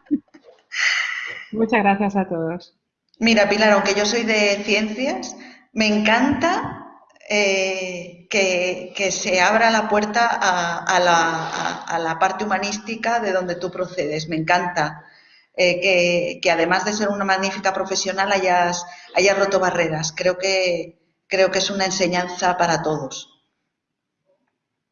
Muchas gracias a todos. Mira, Pilar, aunque yo soy de ciencias, me encanta eh, que, se abra la puerta a, la, parte humanística de donde tú procedes. Me encanta eh, que, además de ser una magnífica profesional hayas, hayas roto barreras. Creo que, creo que es una enseñanza para todos.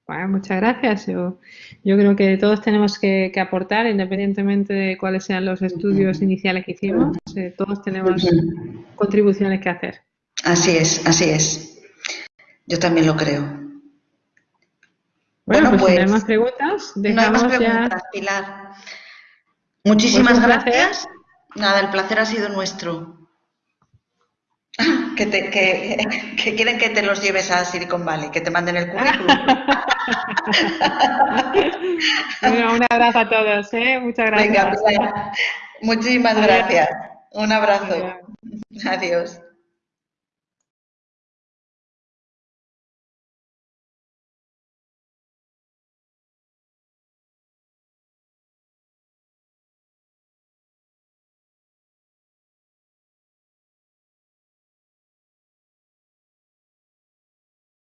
Bueno, muchas gracias. Yo, yo creo que todos tenemos que, aportar, independientemente de cuáles sean los estudios iniciales que hicimos, eh, todos tenemos contribuciones que hacer. Así es, así es. Yo también lo creo. Bueno, pues, si no hay pues, más preguntas, dejamos no hay más preguntas, Pilar. Muchísimas pues gracias. Nada, el placer ha sido nuestro. Que, te, que, quieren que te los lleves a Silicon Valley, que te manden el currículum. un abrazo a todos, ¿eh? Muchas gracias. Venga, muchísimas gracias. Un abrazo. Adiós.